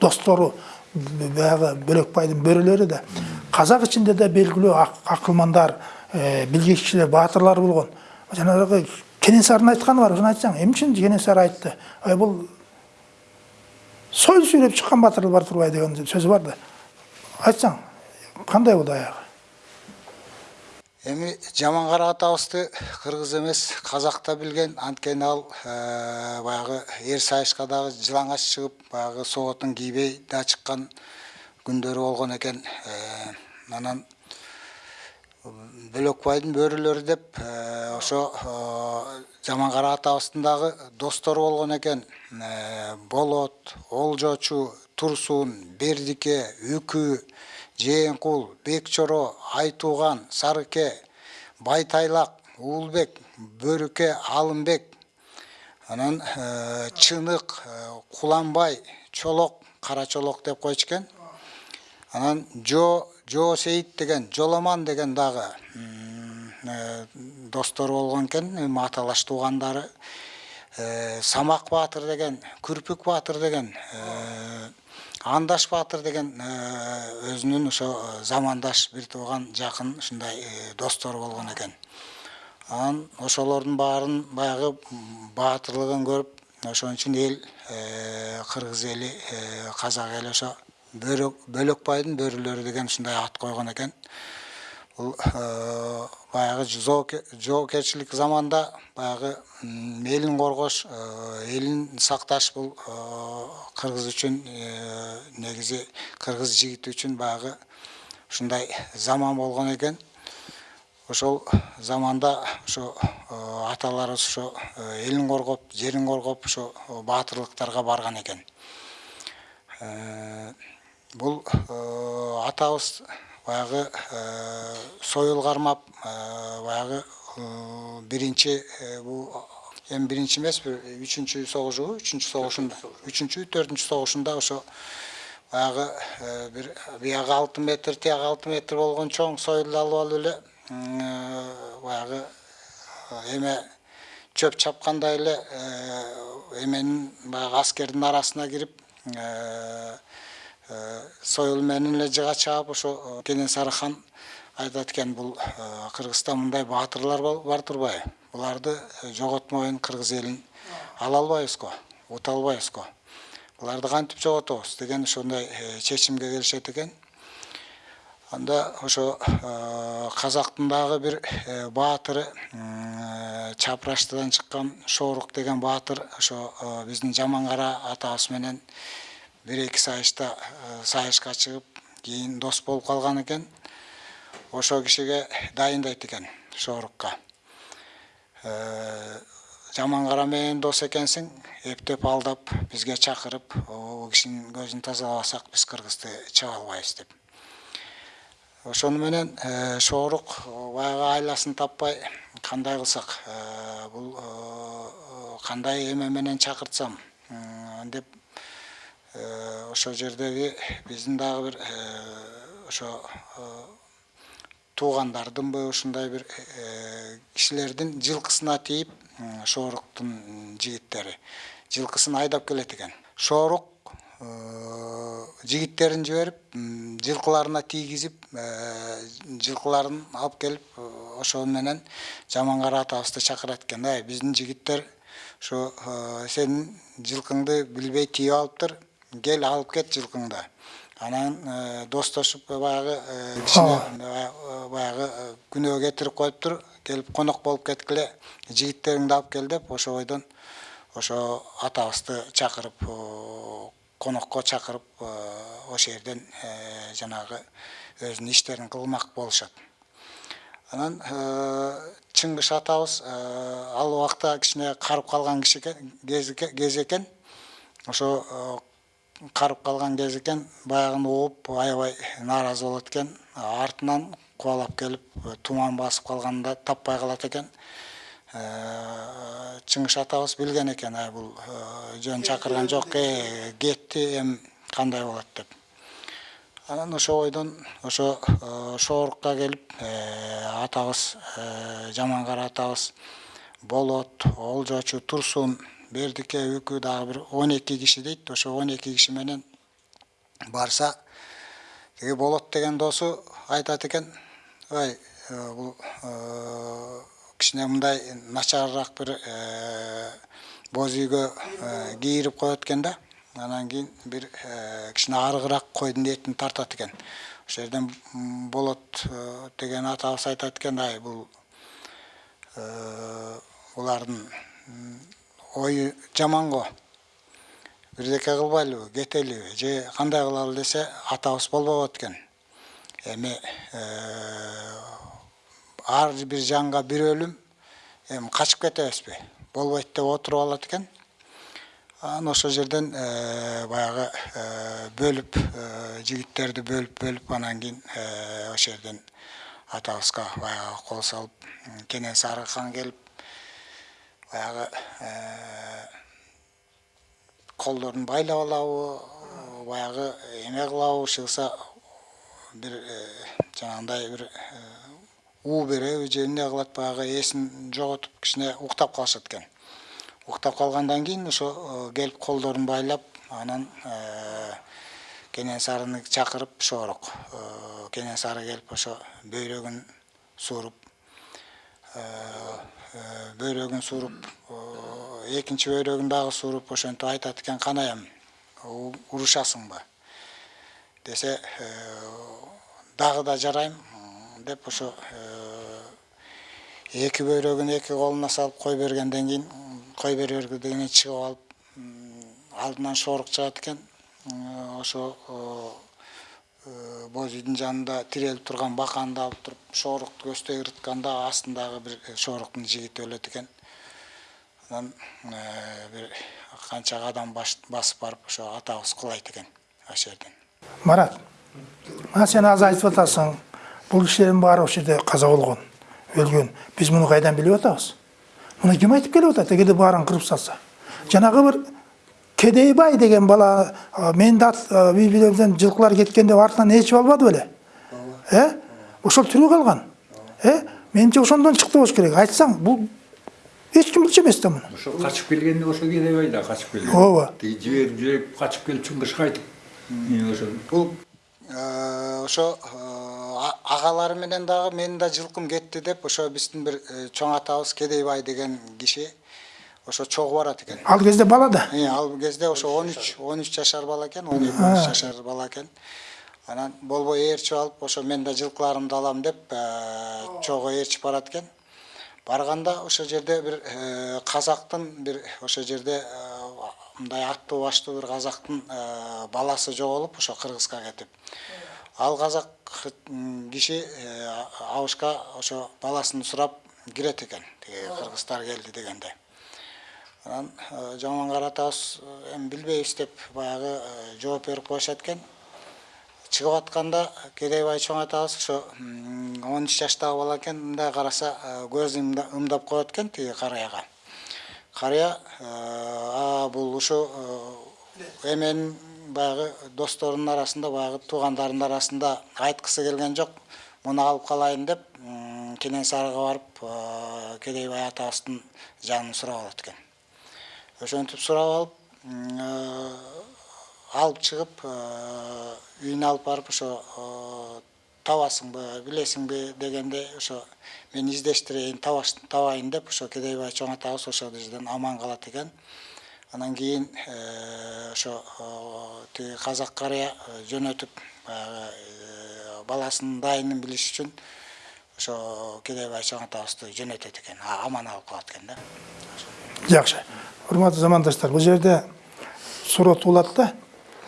достору баягы бөлекбайдын бөрөлөрү да казак ичинде да белгилүү акылмандар билгич кишилер баатырлар болгон жанагы кенесарынын айтканы бар ошону айтсаң эмне үчүн кенесары айтты. Ай бул сойыл сүйрөп чыккан батырлар бар турбай деген сөзү бар да айтсаң кандай болду аягы эми жамангара атабызды кыргыз эмес казак да билген анткени ал э, баягы эр сайышка дагы жылаңач чыгып баягы соотун кийбей да чыккан күндөрү болгон экен Э, анан бөлөкбайдын бөрүлөрү деп э, ошо э, жамангара атабыздын дагы достору болгон экен Э, болот олжочу турсун бердике үкү жээнкул бекчоро айтууган сарыке байтайлак уулбек бөрүкө алымбек анан чынык куланбай чолок кара чолок деп койчу экен. Анан жо жо сейит деген жоломан деген дагы м, э, достору болгон экен эми аталаш туугандары Э, самак баатыр деген күрпүк баатыр деген э, андаш баатыр деген өзүнүн ошо замандаш бир тууган жакын ушундай достору болгон экен анан ошолордун баарын баягы баатырлыгын көрүп ошон үчүн эл кыргыз эли казак эли ошо бөлөк бөлөкбайдын бөрүлөрү деген ушундай ат койгон экен бул э, баягы жооке- жоопкерчилик заманда баягы элин коргош э, элин сакташ бул э, кыргыз үчүн э, негизи кыргыз жигити үчүн баягы ушундай заман болгон экен ошол заманда ошо э, аталарыбыз ошо э, элин коргоп жерин коргоп ошо баатырлыктарга барган экен Бул э, атабыз баягы э, союл кармап э, баягы биринчи э, бул эми биринчи эмес бир үчүнчү согушубу үчүнчү согушунда үчүнчү төртүнчү согушунда ошо баягы бир биягы алты метр тияғы алты метр болгон чоң союлду алып алып эле баягы эме чөп чапкандай эле эменин баягы аскердин арасына кирип союл менен эле жыга чаап ошо э, кенесары хан айтат экен бул э, кыргызда мындай баатырлар бар турбайбы? Буларды э, жоготмоюн кыргыз элин ала албайбыз го ута албайбыз го буларды кантип жоготобуз деген ошондой э, чечимге келишет экен. Анда ошо э, казактын дагы бир э, баатыры м, э, чапраштыдан чыккан шоорук деген баатыр ошо э, биздин жамангара атабыз менен бир эки сайышта сайышка чыгып кийин дос болуп калган экен ошол кишиге дайындайт экен Э, жамангара менен дос экенсиң эптеп алдап бизге чакырып о кишинин көзүн тазалабасак биз кыргызды чыга деп ошону менен шоорук баягы айласын таппай э, бул э, кандай эме менен деп ошол жердеги биздин дагы бир ошо туугандардынбы ушундай бир кишилердин жылкысына тийип шооруктун жигиттери жылкысын айдап келет экен шоорук жигиттерин жиберип жылкыларына тийгизип жылкыларын алып келип ошол менен жамангара атабызды чакырат экен ай биздин жигиттер ошо э, сенин жылкыңды билбей тийип алыптыр кел алып кет жылкыңды анан достошуп баягы кичине бая- баягы күнөө кетирип коюптур келип конок болуп кеткиле жигиттериңди алып кел деп ошо бойдон ошо атабызды чакырып конокко чакырып ошол жерден жанагы өзүнүн иштерин кылмак болушат анан чыңгыш атабыз ал убакта кичине карып калган киши экен кез экен ошо карып калган кез экен баягыны угуп аябай нааразы болот экен. Артынан кубалап келип туман басып калганда таппай калат экен. Э, чыңгыш атабыз билген экен ай бул э, жөн чакырган жок. Э, кетти эми кандай болот деп. Анан ошо бойдон ошо шоорукка келип атабыз жамангара атабыз. Болот олжочу турсун бердике үкү дагы бир он эки киши дейт ошо он эки киши менен барса тиги болот деген досу айтат экен ой бул кичине мындай начарыраак бир боз үйгө кийирип коет экен да анан кийин бир кичине арыгыраак койдун этин тартат экен ошол жерден болот деген атабыз айтат экен ай бул булардын ою жаман го бирдеке кылбайлыбы кетелиби же кандай кылалы десе атабыз болбобот экен эми ар бир жанга бир өлүм эми качып кетебизби болбойт деп отуруп алат экен анан ошол жерден баягы бөлүп жигиттерди бөлүп бөлүп анан кийин ошол жерден атабызга баягы кол салып кенен сары хан келип баягы колдорун байлап алабы баягы эме кылабы чыгса бир жанагындай бир уу береби же эмне кылат баягы эсин жоготуп кичине уктап калышат экен уктап калгандан кийин ошо келип колдорун байлап анан кенен сарыны чакырып шоорок кенен сары келип ошо бөйрөгүн сууруп бөйрөгүн сууруп экинчи бөйрөгүн дагы сууруп ошентип айтат экен канаям урушасыңбы? Десе дагы да жарайм деп ошо эки бөйрөгүн эки колуна салып кой бергенден кийин кой бере бергенден чыгып алып алдынан шорук чыгат экен. Ошо боз үйдүн жанында тирелип турган баканды алып туруп шоорукту көздөй ырытканда астындагы бир шооруктун жигити өлөт экен. Анан бир канча кадам басып барып ошо атабыз кулайт экен ошол жерден. Марат мына сен азыр айтып атасың бул кишилердин баары ошол жерде каза болгон өлгөн. Биз муну кайдан билип атабыз? Муну ким айтып келип атат? Эгерде баарын кырып салса. Жанагы бир кедейбай деген бала менин да үй бүлөмдөн жылкылар кеткенде артынан ээрчип албады беле э ошол тирүү калган э менимче ошондон чыкты болуш керек айтсаң бул эч ким билчү эмес да муну ошо качып келгенде ошо кедейбай да качып келген ооба тиги жиберип жиберип качып келип чыңгышка айтып ошо бул ошо агалары менен дагы менин да жылкым кетти деп ошо биздин бир чоң атабыз кедейбай деген киши ошо чогуу барат экен ал кезде бала да ал кезде ошо он үч он үч жашар бала экен он эки он үч жашар бала экен анан болбой ээрчип алып ошо мен да жылкыларымды алам деп чогуу ээрчип барат экен барганда ошол жерде бир казактын бир ошол жерде мындай аттуу баштуу бир казактын баласы жоголуп ошо кыргызга кетип ал казак киши абышка ошо баласын сурап кирет экен тиги кыргыздар келди дегенде анан жамангара атабыз эми билбейбиз деп баягы жооп берип коюшат экен чыгып атканда кедейбай чоң атабыз ошо он үч жаштагы бала экен мындай караса көзүн ымдап коет экен тиги карыяга карыя бул ушу эменин баягы досторунун арасында баягы туугандарынын арасында айткысы келген жок муну алып калайын деп кенен сарыга барып кедейбай атабыздын жанын сурап алат экен ошентип сурап алып алып чыгып үйүнө алып барып ошо табасыңбы билесиңби дегенде ошо мен издештирейин табайын деп ошо кедейбай чоң атабыз ошол жерден аман калат экен анан кийин ошо тиги казак карыя жөнөтүп баласынын дайынын билиш үчүн ошо кедейбай чоң атабызды жөнөтөт экен аман алып калат экен да жакшы урматтуу замандаштар бул жерде туулат да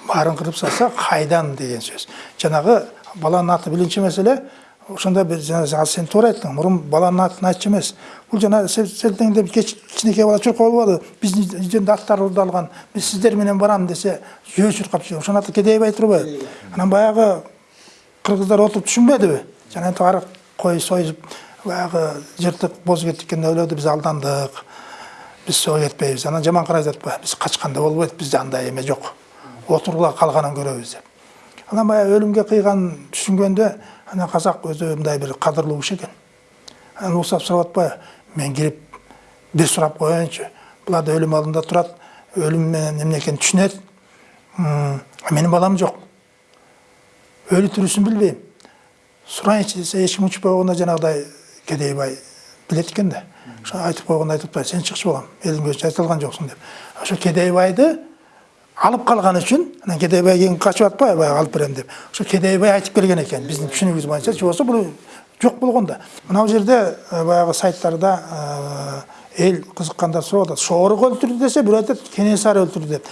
баарын кырып салса кайдан деген сөз жанагы баланын аты биринчи маселе ошондо бир жана сен туура айттың мурун баланын атын айтчу эмес бул жана кичинекей бала чуркап албады биздин үйдөн аттар урдалган биз сиздер менен барам десе жөө чуркап жүрөт ошонун аты кедейбай турбайбы анан баягы кыргыздар отуруп түшүнбөдүбү жанагынтип арык кой союп баягы жыртык боз кеткенде ойлоду биз алдандык биз сого кетпейбиз анан жаман карай жатпайбы биз качканда болбойт бизде андай эме жок отурула калганын көрөбүз деп анан баягы өлүмгө кыйганын түшүнгөндө анан казак өзү мындай бир кадырлуу киши экен анан уурсап сурап атпайбы мен кирип бир сурап коеюнчу булар да өлүм алдында турат өлүм менен эмне экенин түшүнөт менин балам жок өлү тирүүсүн билбейм сурайынчы десе эч ким учпай койгондо жанагыдай кедейбай билет экен да айтып койгондо айтып атпайбы сен чыкчы балам элдин көзүнчө айта алган жоксуң деп. Ошо кедейбайды алып калган үчүн анан кедейбай кийин качып атпайбы баягы алып берем деп. Ошо кедейбай айтып келген экен биздин түшүнүгүбүз боюнча же болбосо бул жок болгон да мына бул жерде э, баягы сайттарда э, эл кызыккандар сурап атат шоорук өлтүрдү десе бирөө айтат кенесары өлтүрдү деп.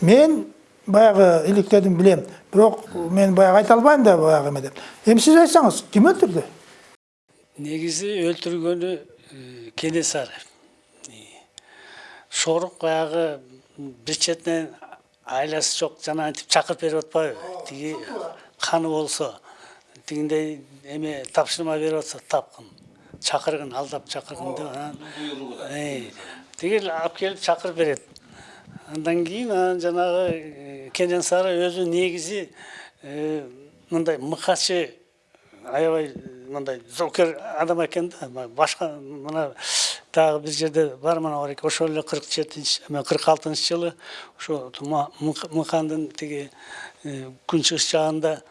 Мен баягы иликтердин билем. Бирок мен баягы айта албайм да баягы эме деп. Эми сиз айтсаңыз ким өлтүрдү негизи өлтүргөнү э, кенесары шорук баягы бир четинен айласы жок жанагынтип чакырып берип атпайбы тиги каны болсо тигиндей эме тапшырма берип атса тапкын чакыргын алдап чакыргын деп анан тиги алып келип чакырып берет андан кийин анан жанагы э, кенесары өзү негизи э, мындай мыкачы аябай мындай зоокер адам экен да башка мына дагы бир жерде бар мына ошол эле кырк жетинчи кырк алтынчы жылы ошо мыкандын тиги күнчыгыш жагында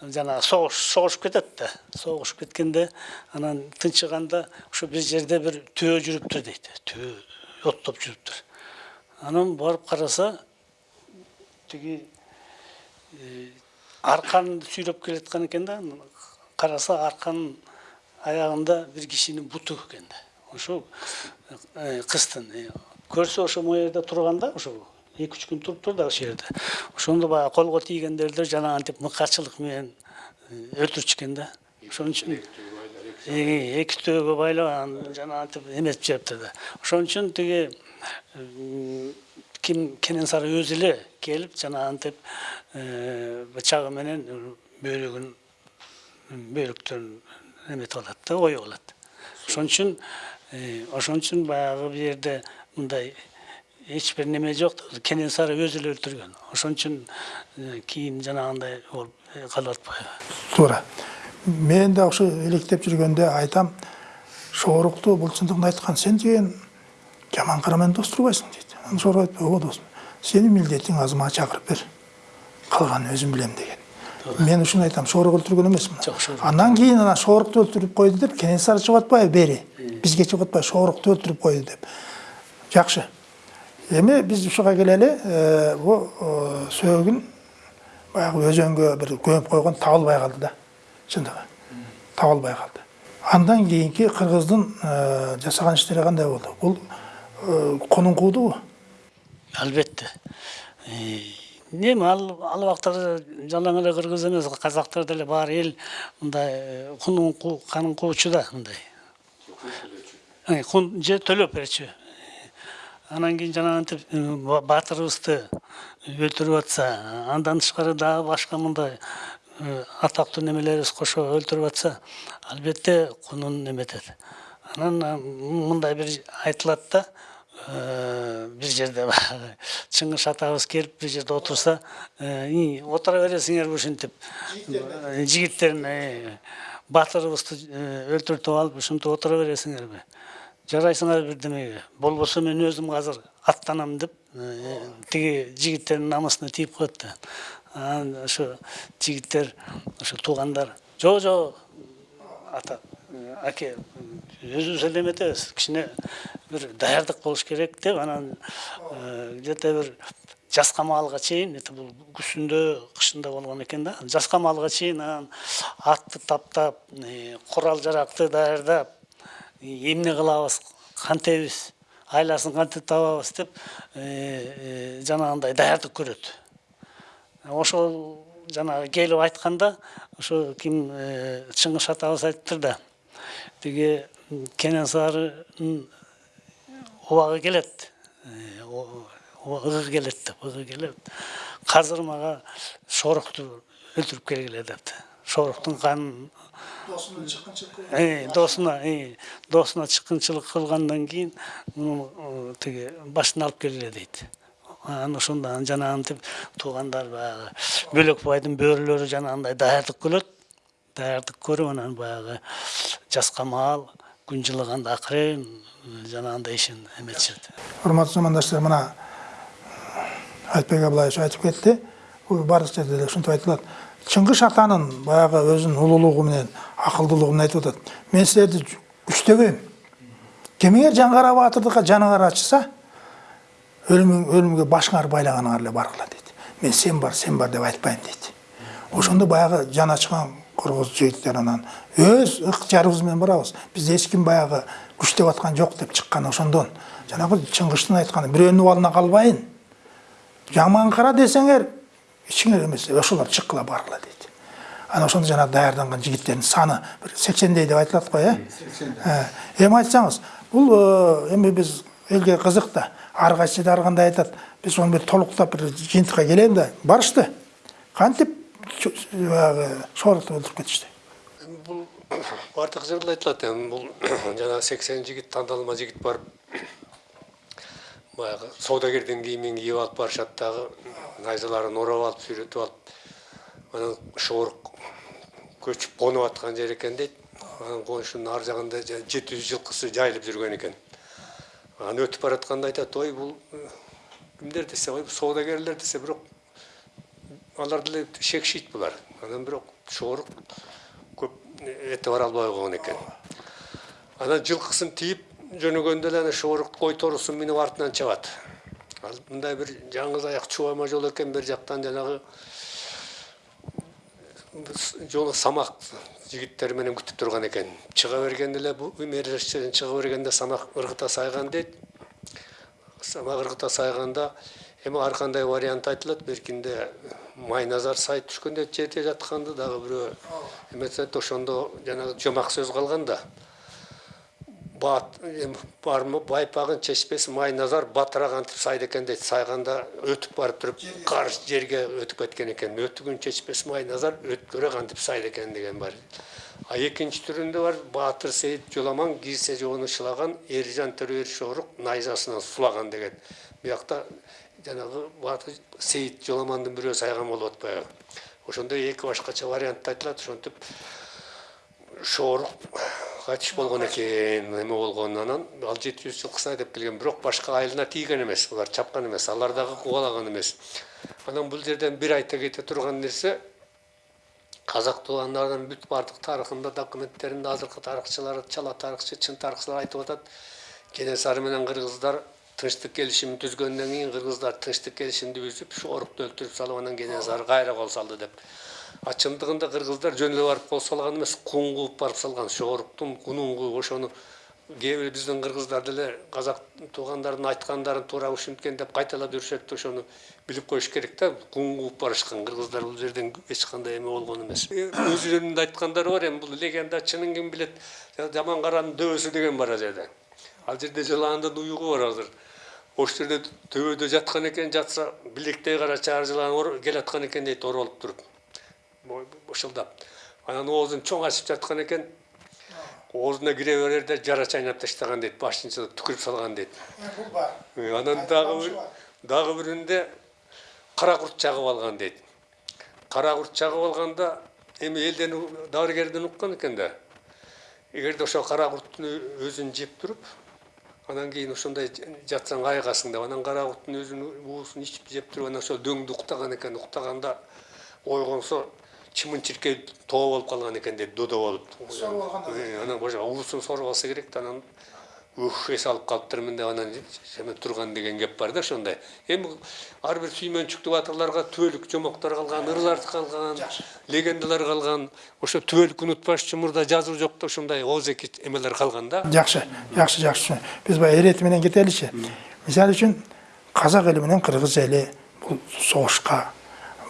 жанагы согуш согушуп кетет да. Согушуп кеткенде анан тынчыганда ошо бир жерде бир төө жүрүптүр дейт. Төө оттоп жүрүптүр. Анан барып караса тиги арканды сүйрөп келаткан экен да караса арканын аягында бир кишинин буту экен да ошо кыздын көрсө ошо могу жерде турганда ошо эки үч күн туруптур да ошол жерде ошондо баягы колго тийгендерди жанагынтип мыкачылык менен өлтүрчү да ошон үчүн эки төөгө байлап анан жанагынтип эметип жибептир да ошон үчүн тиги ким кенесары өзү эле келип жанагынтип бычагы менен бөйрөгүн бөйрөктөрүн эметип алат да оюп алат ошон үчүн ошон үчүн баягы бул жерде мындай эч неме жок кенесары өзү эле өлтүргөн ошон үчүн кийин жанагындай болуп калып атпайбы мен да ошо иликтеп жүргөндө айтам шоорукту бул чындыгын айткан сен деген жаман кара менен дос турбайсың дейт анан шоорук айтып ооба досум сенин милдетиң азыр мага чакырып бер калганын өзүм билем деген мен ушуну айтам шоорук өлтүргөн эмесмин Жок, Шоорук. андан кийин анан шоорукту өлтүрүп койду деп кенесары чыгып атпайбы бери бизге чыгып атпайбы шоорукту өлтүрүп койду деп жакшы эми биз ушуга келели бул сөөгүн баягы өзөнгө бир көмүп койгон табылбай калды да чындыгы табылбай калды андан кийинки кыргыздын жасаган иштери кандай болду бул конун куудубу албетте эми ал ал убактар жалаң эле кыргыз эмес казактар деле баары эл мындай кунун канын куучу да мындай. Кун же төлөп берчү. Анан кийин жанагынтип баатырыбызды өлтүрүп атса андан тышкары дагы башка мындай атактуу немелерибиз кошо өлтүрүп атса албетте кунун эметет анан мындай бир айтылат да бир жерде баягы чыңгыш атабыз келип бир жерде отурса отура бересиңерби ушинтип жигиттерин баатырыбызды өлтүртүп алып ушинтип отура бересиңерби жарайсыңар бирдемеге болбосо мен өзүм азыр аттанам деп тиги жигиттердин намысына да анан ошо жигиттер ошо туугандар жок жок ата. Аке өзүбүз эле эметебиз кичине бир даярдык болуш керек деп анан где то бир жазга маалга чейин это бул күзүндө кышында болгон экен да жазга маалга чейин анан атты таптап курал жаракты даярдап эмне кылабыз кантебиз айласын кантип табабыз деп жанагындай даярдык көрөт ошол жанагы келип айтканда ошо ким чыңгыш атабыз айтыптыр да тиги кенесарынын убагы келет ыгы келет деп ыгы келет азыр мага шоорукту өлтүрүп келгиле депти шооруктун канын досунун чыккынчылык досуна досуна чыккынчылык кылгандан кийин тиги башын алып келгиле дейт анан ошондо жанагынтип туугандар баягы бөлөкбайдын бөрүлөрү жанагындай даярдык көрөт даярдык көрүп анан баягы жазга маал күн жылыганда акырын жанагындай ишин эметишет урматтуу замандаштар мына айтбек абылаевич айтып кетти. Бул баардык жерде эле ушинтип айтылат. Чыңгыш атанын баягы өзүнүн улуулугу менен акылдуулугун айтып атат. Мен силерди күчтөбөйм кимиңер жаңгара баатырдыкка жаныңар ачыса өлім, өлімге башыңар байлаганыңар эле баргыла дейт. Мен сен бар сен бар деп айтпайм дейт. Ошондо баягы жана чыккан кыргыз жигиттер анан өз ыктыярыбыз менен барабыз бизди эч ким баягы күчтөп аткан жок деп чыккан ошондон. Жанагы чыңгыштын айтканы бирөөнүн убалына калбайын жаман кара десеңер ичиңер эмес ошолор чыккыла баргыла дейт анан ошондо жанагы даярданган жигиттердин саны бир сексендей деп айтылат го э эми айтсаңыз бул эми биз элге кызык да ар кайсы ар кандай айтат биз ону бир толуктап бир жыйынтыкка келели да барышты кантип баягы шоорукту өлтүрүп кетишти бул баардык жерде айтылат эми бул жана сексен жигит тандалма жигит барып баягы соодагердин кийимин кийип алып барышат дагы найзаларын ороп алып сүйрөтүп алып анан шоорук көчүп конуп аткан жер экен дейт анан коңшунун ар жагында жети жүз жылкысы жайылып жүргөн экен анан өтүп баратканда айтат ой бул э, кимдер десе ой соодагерлер десе бирок алар деле шекшийт булар анан бирок шоорук көп эте бара албай койгон экен анан жылкысын тийип жөнөгөндө эле ана шоорук кой тоорусун минип артынан чабат ал мындай бир жаңыз аяк чубайма жол экен бер жактан жанагы жолу самак жигиттер менен күтүп турган экен чыга бергенде эле бу мережеден чыга бергенде самак ыргыта сайган дейт самак ыргыта сайганда эми ар кандай вариант айтылат беркинде майназар сай түшкөндө жерде жатканды дагы бирөө эметет ошондо жанагы жомак сөз калган да бармы байпагын чечпес майназар батыраак антип сайды экен дейт сайганда өтүп барып туруп каршы жерге өтүп кеткен экен өтүгүн чечпес майназар өткөрөөк антип сайды экен деген бар. А экинчи түрүндө бар баатыр сейит жоламан кийсе жоону шылаган эржан төрөбер шоорук найзасынан сулаган деген. Биякта жанагы баатыр сейит жоламандын бирөө сайган болуп атпайбы ошондой эки башкача вариант айтылат ошентип шоорук кайтыш болгон экен эме болгон анан. Ал жети жүз жылкысын айдап келген бирок башка айылына тийген эмес булар чапкан эмес алар дагы кубалаган эмес. Анан бул жерден бир айта кете турган нерсе казак туугандарынын бүт баардык тарыхында документтеринде азыркы тарыхчылар чала тарыхчы чын тарыхчылар айтып атат. Кенесары менен кыргыздар тынчтык келишимин түзгөндөн кийин кыргыздар тынчтык келишимди бүзүп шоорукту өлтүрүп салып анан кенесары кайра кол салды деп. А чындыгында кыргыздар жөн эле барып кол салган эмес кун кууп барып салган шооруктун кунун кууп ошону кээ бир биздин кыргыздар деле казак туугандардын айткандарын туура ушинткен деп кайталап жүрүшөт ошону билип коюш керек да. Кун кууп барышкан кыргыздар бул жерден эч кандай эме болгон эмес. Өздөрүнүн айткандары бар эми бул легенда чынын ким билет? Жаман каранын дөбөсү деген бар ал жерде ал жерде жылаандын уюгу бар азыр. Ошол жерде төбөдө жаткан экен жатса билектей кара чаар жылан келаткан экен дейт оролуп туруп бышылдап анан оозун чоң ачып жаткан экен оозуна кире берерде жара чайнап таштаган дейт башын түкүрүп салган дейт анан дагы бир дагы биринде кара курт чагып алган дейт кара курт чагып алганда эми элден дарыгерден уккан экен да эгерде ошо кара курттун өзүн жеп туруп анан кийин ошондой жатсаң айыгасың деп анан кара курттун өзүнүн уусун ичип жеп туруп анан ошол дөңдү уктаган экен уктаганда ойгонсо чымын чиркей тоо болуп калган экен дейт додо болуп. Э, анан ошо уусун алса керек да анан ух эс алып калыптырмын деп анан эме турган деген кеп бар да ошондой эми ар бир сүймөнчүктүү батырларга түбөлүк жомоктор калган ырлар калган легендалар калган ошо түбөлүк унутпаш үчүн мурда жазуу жок да ошондой ооз эки эмелер калган да. Жакшы жакшы жакшы биз баягы эрети менен кетеличи мисалы үчүн казак эли менен кыргыз эли бул согушка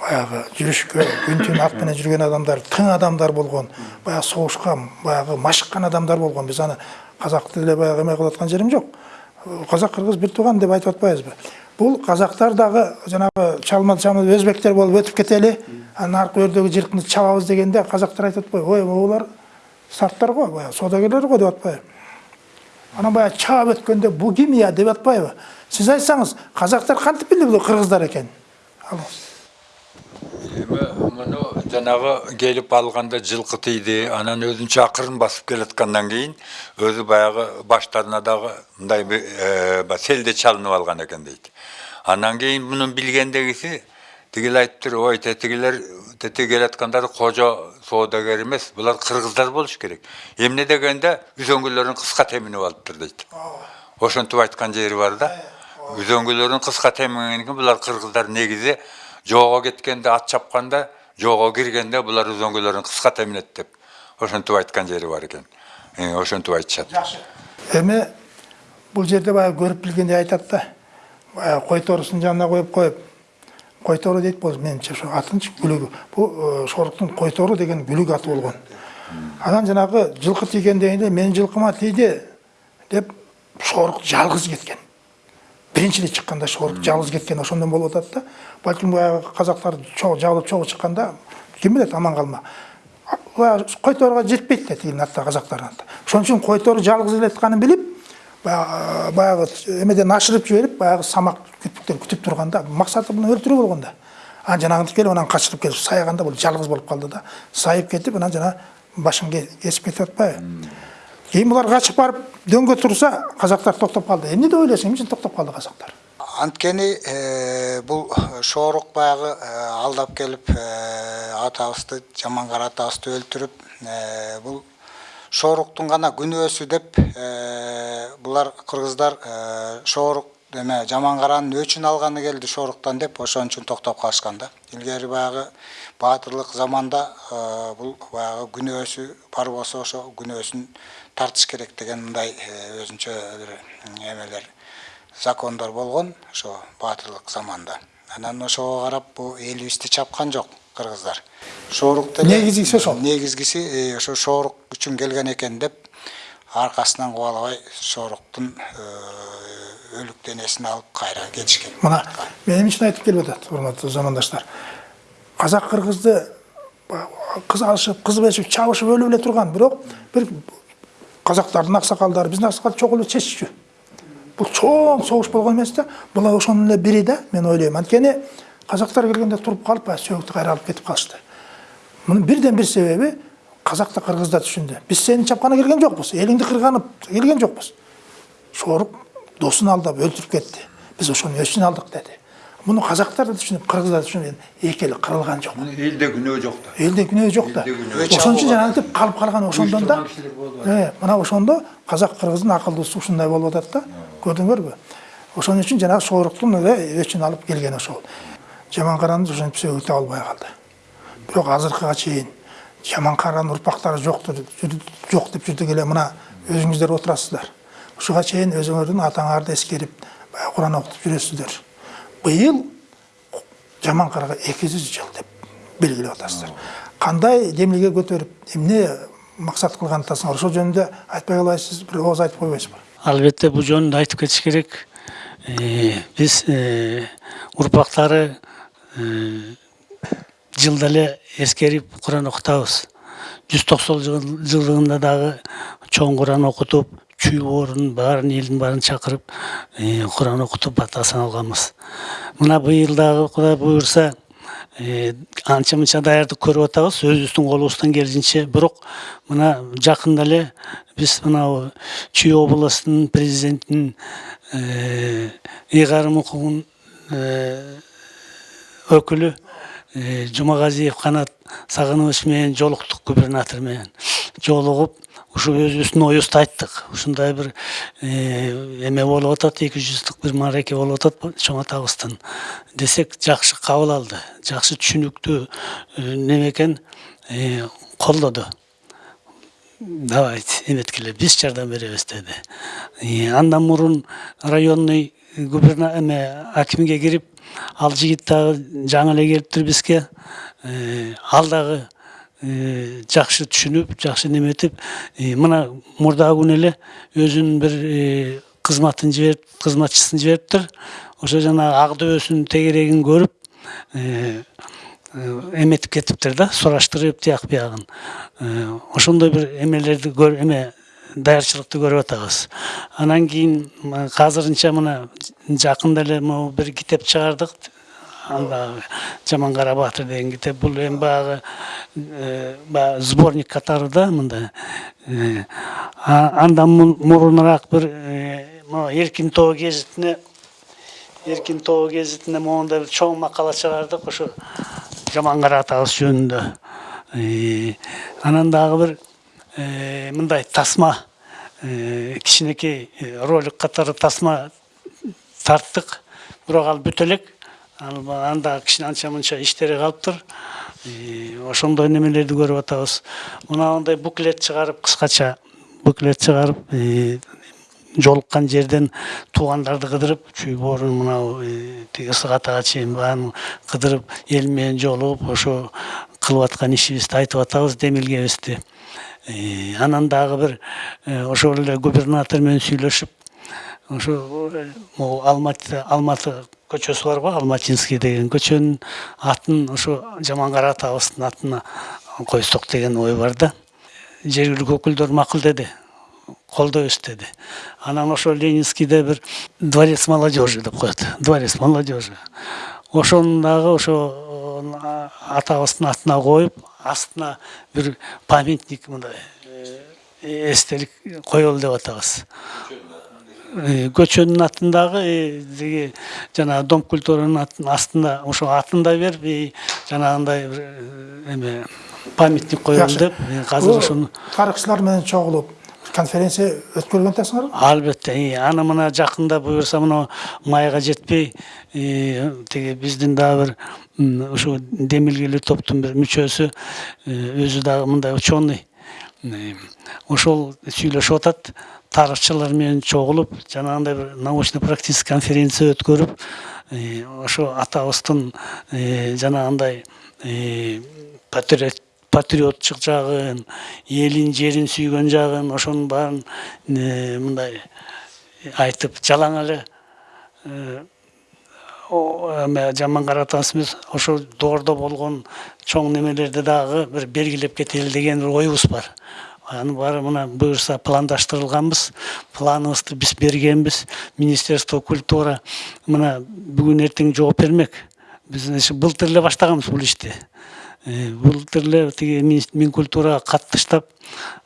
баягы жүрүшкө күн түн ат менен жүргөн адамдар тың адамдар болгон баягы согушка баягы машыккан адамдар болгон биз аны казакты деле баягы эме жерим жок казак кыргыз бир тууган деп айтып атпайбызбы бул казактар дагы жанагы чалма чалма өзбектер болуп өтүп кетели анан аркы өрдөгү жылкыны чабабыз дегенде казактар айтып атпайбы ой могулар сарттар го баягы соодагерлер го деп атпайбы анан баягы чаап өткөндө бу ким ия деп атпайбы сиз айтсаңыз казактар кантип билди бул кыргыздар экенин алыңыз жанагы келип алганда жылкы тийди анан өзүнчө акырын басып келаткандан кийин өзү баягы баштарына дагы мындай э, селде чалынып алган экен дейт анан кийин мунун билгендегиси тигил айтыптыр ой тетигилер тетиги келаткандар кожо соодагер эмес булар кыргыздар болуш керек эмне дегенде үзөңгүлөрүн кыска теминип алыптыр дейт ошентип айткан жери бар да. Үзөңгүлөрүн кыска темеңен булар кыргыздар негизи жоого кеткенде ат чапканда жоого киргенде булар үзөңгүлөрүн кыска теминет деп ошентип айткан жери бар экен Э, ошентип айтышат эми бул жерде баягы көрүп билгендей айтат да баягы кой тоорусун жанына коюп коюп кой тоору дейт бул менимче ошо атынчы күлүгү. Бул шоруктун кой тоору деген күлүк аты болгон. Анан жанагы жылкы тийгенден кийин менин жылкыма тийди деп шорук жалгыз кеткен. Биринчи эле чыкканда шорук жалгыз кеткен ошондон болуп атат да. Балким баягы казактар жабылып чогуу чыкканда ким билет аман калма. Кой тооруга жетпейт да тигинин атта казактардын ошон үчүн кой тоору жалгыз келатканын билип баягы эмеден ашырып жиберип баягы самак күтүп турганда максаты муну өлтүрүү болгон да. Анан жанагынтип келип анан качырып келип саяганда бул жалгыз болуп калды да. Сайып кетип анан жана башын кесип кетип атпайбы. Кийин булар качып барып дөңгө турса казактар токтоп калды эмне деп ойлойсуң эмне үчүн токтоп калды казактар анткени бул шоорук баягы э, алдап келип э, атабызды жаман кара атабызды өлтүрүп э, бул шооруктун гана күнөөсү деп булар кыргыздар шоорук эме жаман каранын өчүн алганы келди шооруктан деп ошон үчүн токтоп калышкан да илгери баягы баатырлык заманда бул баягы күнөөсү бар болсо ошо күнөөсүн тартыш керек деген мындай э, өзүнчө бир эмелер закондор болгон ошо баатырлык заманда. Анан ошого карап бул элибизди чапкан жок кыргыздар. Шоорук деле Негизгиси ошол. негизгиси э, ошо шоорук үчүн келген экен деп аркасынан кубалабай шооруктун э, өлүк денесин алып кайра кетишкен. Мына мен эмне үчүн айтып келип атат урматтуу замандаштар. Казак кыргызды кыз алышып кыз беришип чабышып өлүп эле турган бирок бир казактардын аксакалдары биздин аксакал чогуу эле чеччү бул чоң согуш болгон эмес да булар ошонун эле бири да мен ойлойм анткени казактар келгенде туруп калып баягы сөөктү кайра алып кетип калышты мунун бирден бир себеби казак да кыргыз да түшүндү биз сени чапканы келген жокпуз элиңди кырганы келген жокпуз шорук досун алдап өлтүрүп кетти биз ошону өчүн алдык деди муну казактар да түшүнүп кыргыздар да түшүнүп эки эли кырылган жок элде күнөө жок да элде күнөө жок да Элде күнөө ошон үчүн жанагынтип калып калган ошондон да э мына ошондо казак кыргыздын акылдуусу ушундай болуп атат да. Көрдүңөрбү ошон үчүн жанагы шооруктун эле өчүн алып келген ошол. Жаман караны ошентип сөгүтө албай калды бирок азыркыга чейин жаман каранын урпактары жоктур жок деп жүрдүк эле мына өзүңүздөр отурасыздар ушуга чейин өзүңөрдүн атаңарды эскерип баягы куран окутуп жүрөсүздөр. Быйыл жаман эки жүз жыл деп белгилеп атасыздар кандай демилге көтөрүп эмне максат кылган атасыңар ошол жөнүндө айтпай калайсыз бир ооз айтып койбойсузбу албетте бул жөнүндө айтып кетиш керек биз урпактары э, жылда эле эскерип куран окутабыз жүз токсон жылдыгында дагы чоң куран окутуп чүй боорун баарын элдин баарын чакырып э, куран окутуп бата саналганбыз мына кудай буюрса э, анча мынча даярдык көрүп атабыз өзүбүздүн колубуздан келишинче бирок мына жакында эле биз мынау чүй областынын президентинин ыйгарым укугун өкүлү жумагазиев канат сагынович менен жолуктук губернатор менен жолугуп ушу өзүбүздүн оюбузду айттык ушундай бир эме болуп атат эки жүздүк бир маареке болуп атат чоң атабыздын десек жакшы кабыл алды жакшы түшүнүктүү неме экен колдоду давайте эметкиле биз жардам беребиз деди андан мурун районный губерна эме акимге кирип ал жигит дагы жаңы эле келиптир бизге ал дагы жакшы түшүнүп жакшы неметип э, мына мурдагы күнү эле өзүнүн бир кызматын жиберип кызматчысын жибериптир ошо жанагы ак дөбөсүнүн тегерегин көрүп э, эметип кетиптир да сураштырып тияк биягын Э, ошондой бир эмелерди эме даярчылыкты көрүп атабыз анан кийин азырынча мына жакында эле могу бир китеп чыгардык анда жаман кара баатыр деген китеп бул эми баягы баягы сборник катары да мындай андан мурунураак бир э, могу эркин тоо гезитине эркин тоо гезитине могундай бир чоң макала чыгардык ошо жаман кара атабыз жөнүндө анан дагы бир мындай тасма кичинекей ролик катары тасма тарттык бирок ал бүтө элек ал анда кичине анча мынча иштери калыптыр ошондой немелерди көрүп атабыз мынандай буклет чыгарып кыскача буклет чыгарып жолуккан жерден туугандарды кыдырып чүй боорун мынау тиги ысык атага чейин баарын кыдырып эл менен жолугуп ошо кылып аткан ишибизди айтып атабыз демилгебизди анан дагы бир ошол эле губернатор менен сүйлөшүп ошо могу алматы алматы көчөсү барго алматинский деген көчөнүн атын ошо жамангара атабыздын атына койсок деген ой бар да. Жергиликтүү өкүлдөр макулдеди колдойбуз деди. Анан ошо ленинскийде бир дворец молодежи деп коет дворец молодежи. Ошону дагы ошо атабыздын атына коюп астына бир памятник мындай э, эстелик коелу деп атабыз. Көчөнүн атындагы э, тиги жанагы дом культуранын атын- астында ошо атын да берип жанагындай бир э, эме памятник коелу Жакшы. деп. Э, азыр ошону тарыхчылар менен чогулуп конференция өткөргөн атасыңарбы албетте аны мына жакында буюрса мына майга жетпей тиги биздин дагы бир ушу демилгелүү топтун бир мүчөсү э, өзү дагы мындай ученый э, ошол сүйлөшүп атат тарыхчылар менен чогулуп жанагындай бир научно практический конференция өткөрүп ошо атабыздын жанагындай патриот патриоттук жагын элин жерин сүйгөн жагын ошонун баарын мындай айтып жалаң эле э, о- эме жамангара атасыбыз ошо доордо болгон чоң немелерди дагы бир белгилеп кетели деген бир оюбуз бар анын баары мына буюрса пландаштырылганбыз планыбызды биз бергенбиз министерство культура мына бүгүн эртең жооп бермек. Ошо былтыр эле баштаганбыз бул ишти Э, былтыр эле тиги мин- минкультурага кат таштап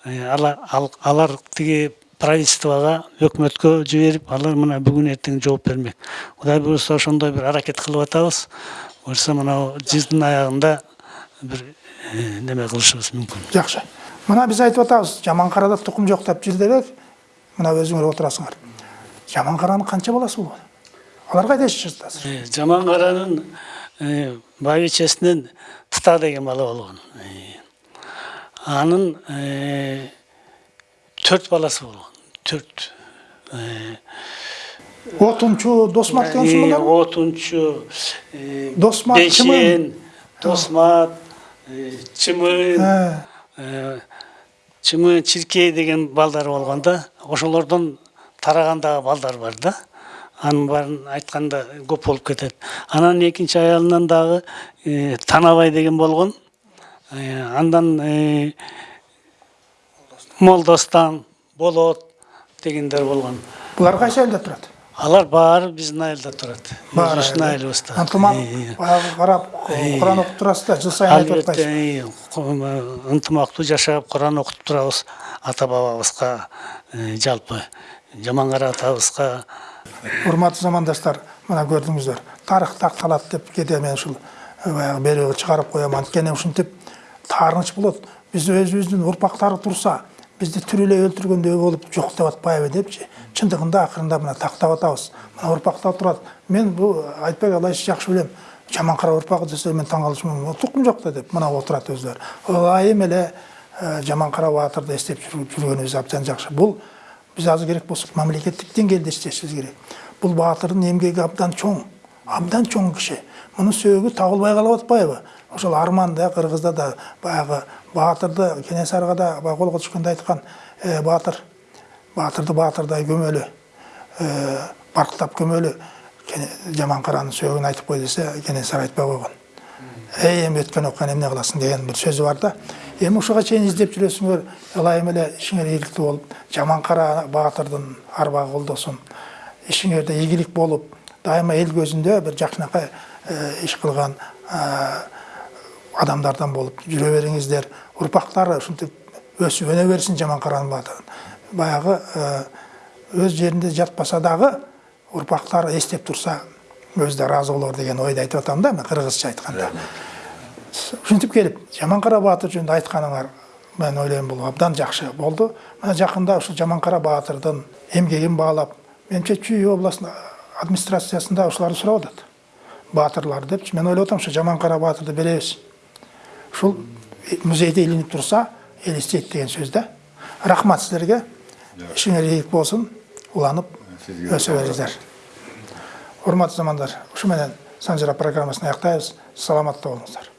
э, алар ал- алар тиги правительствого өкмөткө жиберип алар мына бүгүн эртең жооп бермек. Кудай буюрса ошондой бир аракет кылып атабыз буюрса мынау жылдын аягында бир э, неме кылышыбыз мүмкүн жакшы мына биз айтып атабыз жаманкарада тукум жок деп жүрдү мына өзүңөр отурасыңар жаманкаранын канча баласы кайда жашашат азыр Э, жамангаранын э, байбичесинен тыта деген бала болгон Э, анын төрт баласы болгон төрт отунчу досмат деген ушундай отунчу Досмат, бешен досмат чымын Чымын чиркей деген балдар болгон да ошолордон тараган дагы балдар бар да анын баарын айтканда көп болуп кетет анан экинчи аялынан дагы танабай деген болгон Э, андан молдостан болот дегендер болгон булар кайсы айылда турат алар баары биздин айылда турат. Өзүбүздүн айылыбызда ынтымак Э, баягы карап куран окуп турасыздар жыл сайын айтып атпайсызбы э, ынтымактуу жашап куран окутуп турабыз. Ата бабабызга э, жалпы жамангара атабызга. Урматтуу замандаштар мына көрдүңүздөр. Тарых такталат деп кээде мен ушул баягы берүүгө чыгарып коем анткени ушинтип таарыныч болот. Биз өзүбүздүн урпактары турса бизди тирүүлөй өлтүргөндөй болуп жок деп атпайбы депчи чындыгында акырында мына тактап атабыз мына урпактар турат мен бул айтбек алайчы жакшы билем жаманкара урпагы десе мен таң калышым тукум жок да деп мына отурат өздөрү ылайым эле э, жаманкара баатырды эстеп жүрүп- жүргөнүбүз абдан жакшы бул биз азыр керек болсок мамлекеттик деңгээлде иштешибиз керек бул баатырдын эмгеги абдан чоң абдан чоң киши мунун сөөгү табылбай калып атпайбы ошол арманда кыргызда да баягы баатырды кенесарыга да баягы колго түшкөндө айткан «Э, баатыр. Баатырды баатырдай көмөлү э, барктап көмөлү Кене- жаманкаранын сөөгүн айтып кой десе кенесары айтпай койгон. Эй эми өткөн окуяны эмне кыласың деген бир сөзү бар да. Эми ушуга чейин издеп жүрөсүңөр ылайым эле ишиңер ийгиликтүү болуп жаманкара баатырдын арбагы колдосун ишиңерде ийгилик болуп дайыма эл көзүндө бир жакшынакай э, иш кылган э, адамдардан болуп жүрө бериңиздер урпактары ушинтип өсүп өнө берсин жаманкаранын баатырын баягы э, өз жеринде жатпаса дагы урпактары эстеп турса өзү да ыраазы болор деген ойду айтып атам да мен кыргызча айтканда ушинтип келип жаманкара баатыр жөнүндө айтканыңар мен ойлойм бул абдан жакшы болду мына жакында ушул жаманкара баатырдын эмгегин баалап менимче чүй областында администрациясында ушуларды сурап атат баатырлар депчи мен ойлоп атам ушу жаман кара баатырды беребиз ушул музейде илинип турса элестейт деген сөз да. Рахмат силерге. Ишиңер ийгилик болсун уланып өсө бериңиздер. Урматтуу замандар ушу менен санжара программасын аяктайбыз. Саламатта болуңуздар.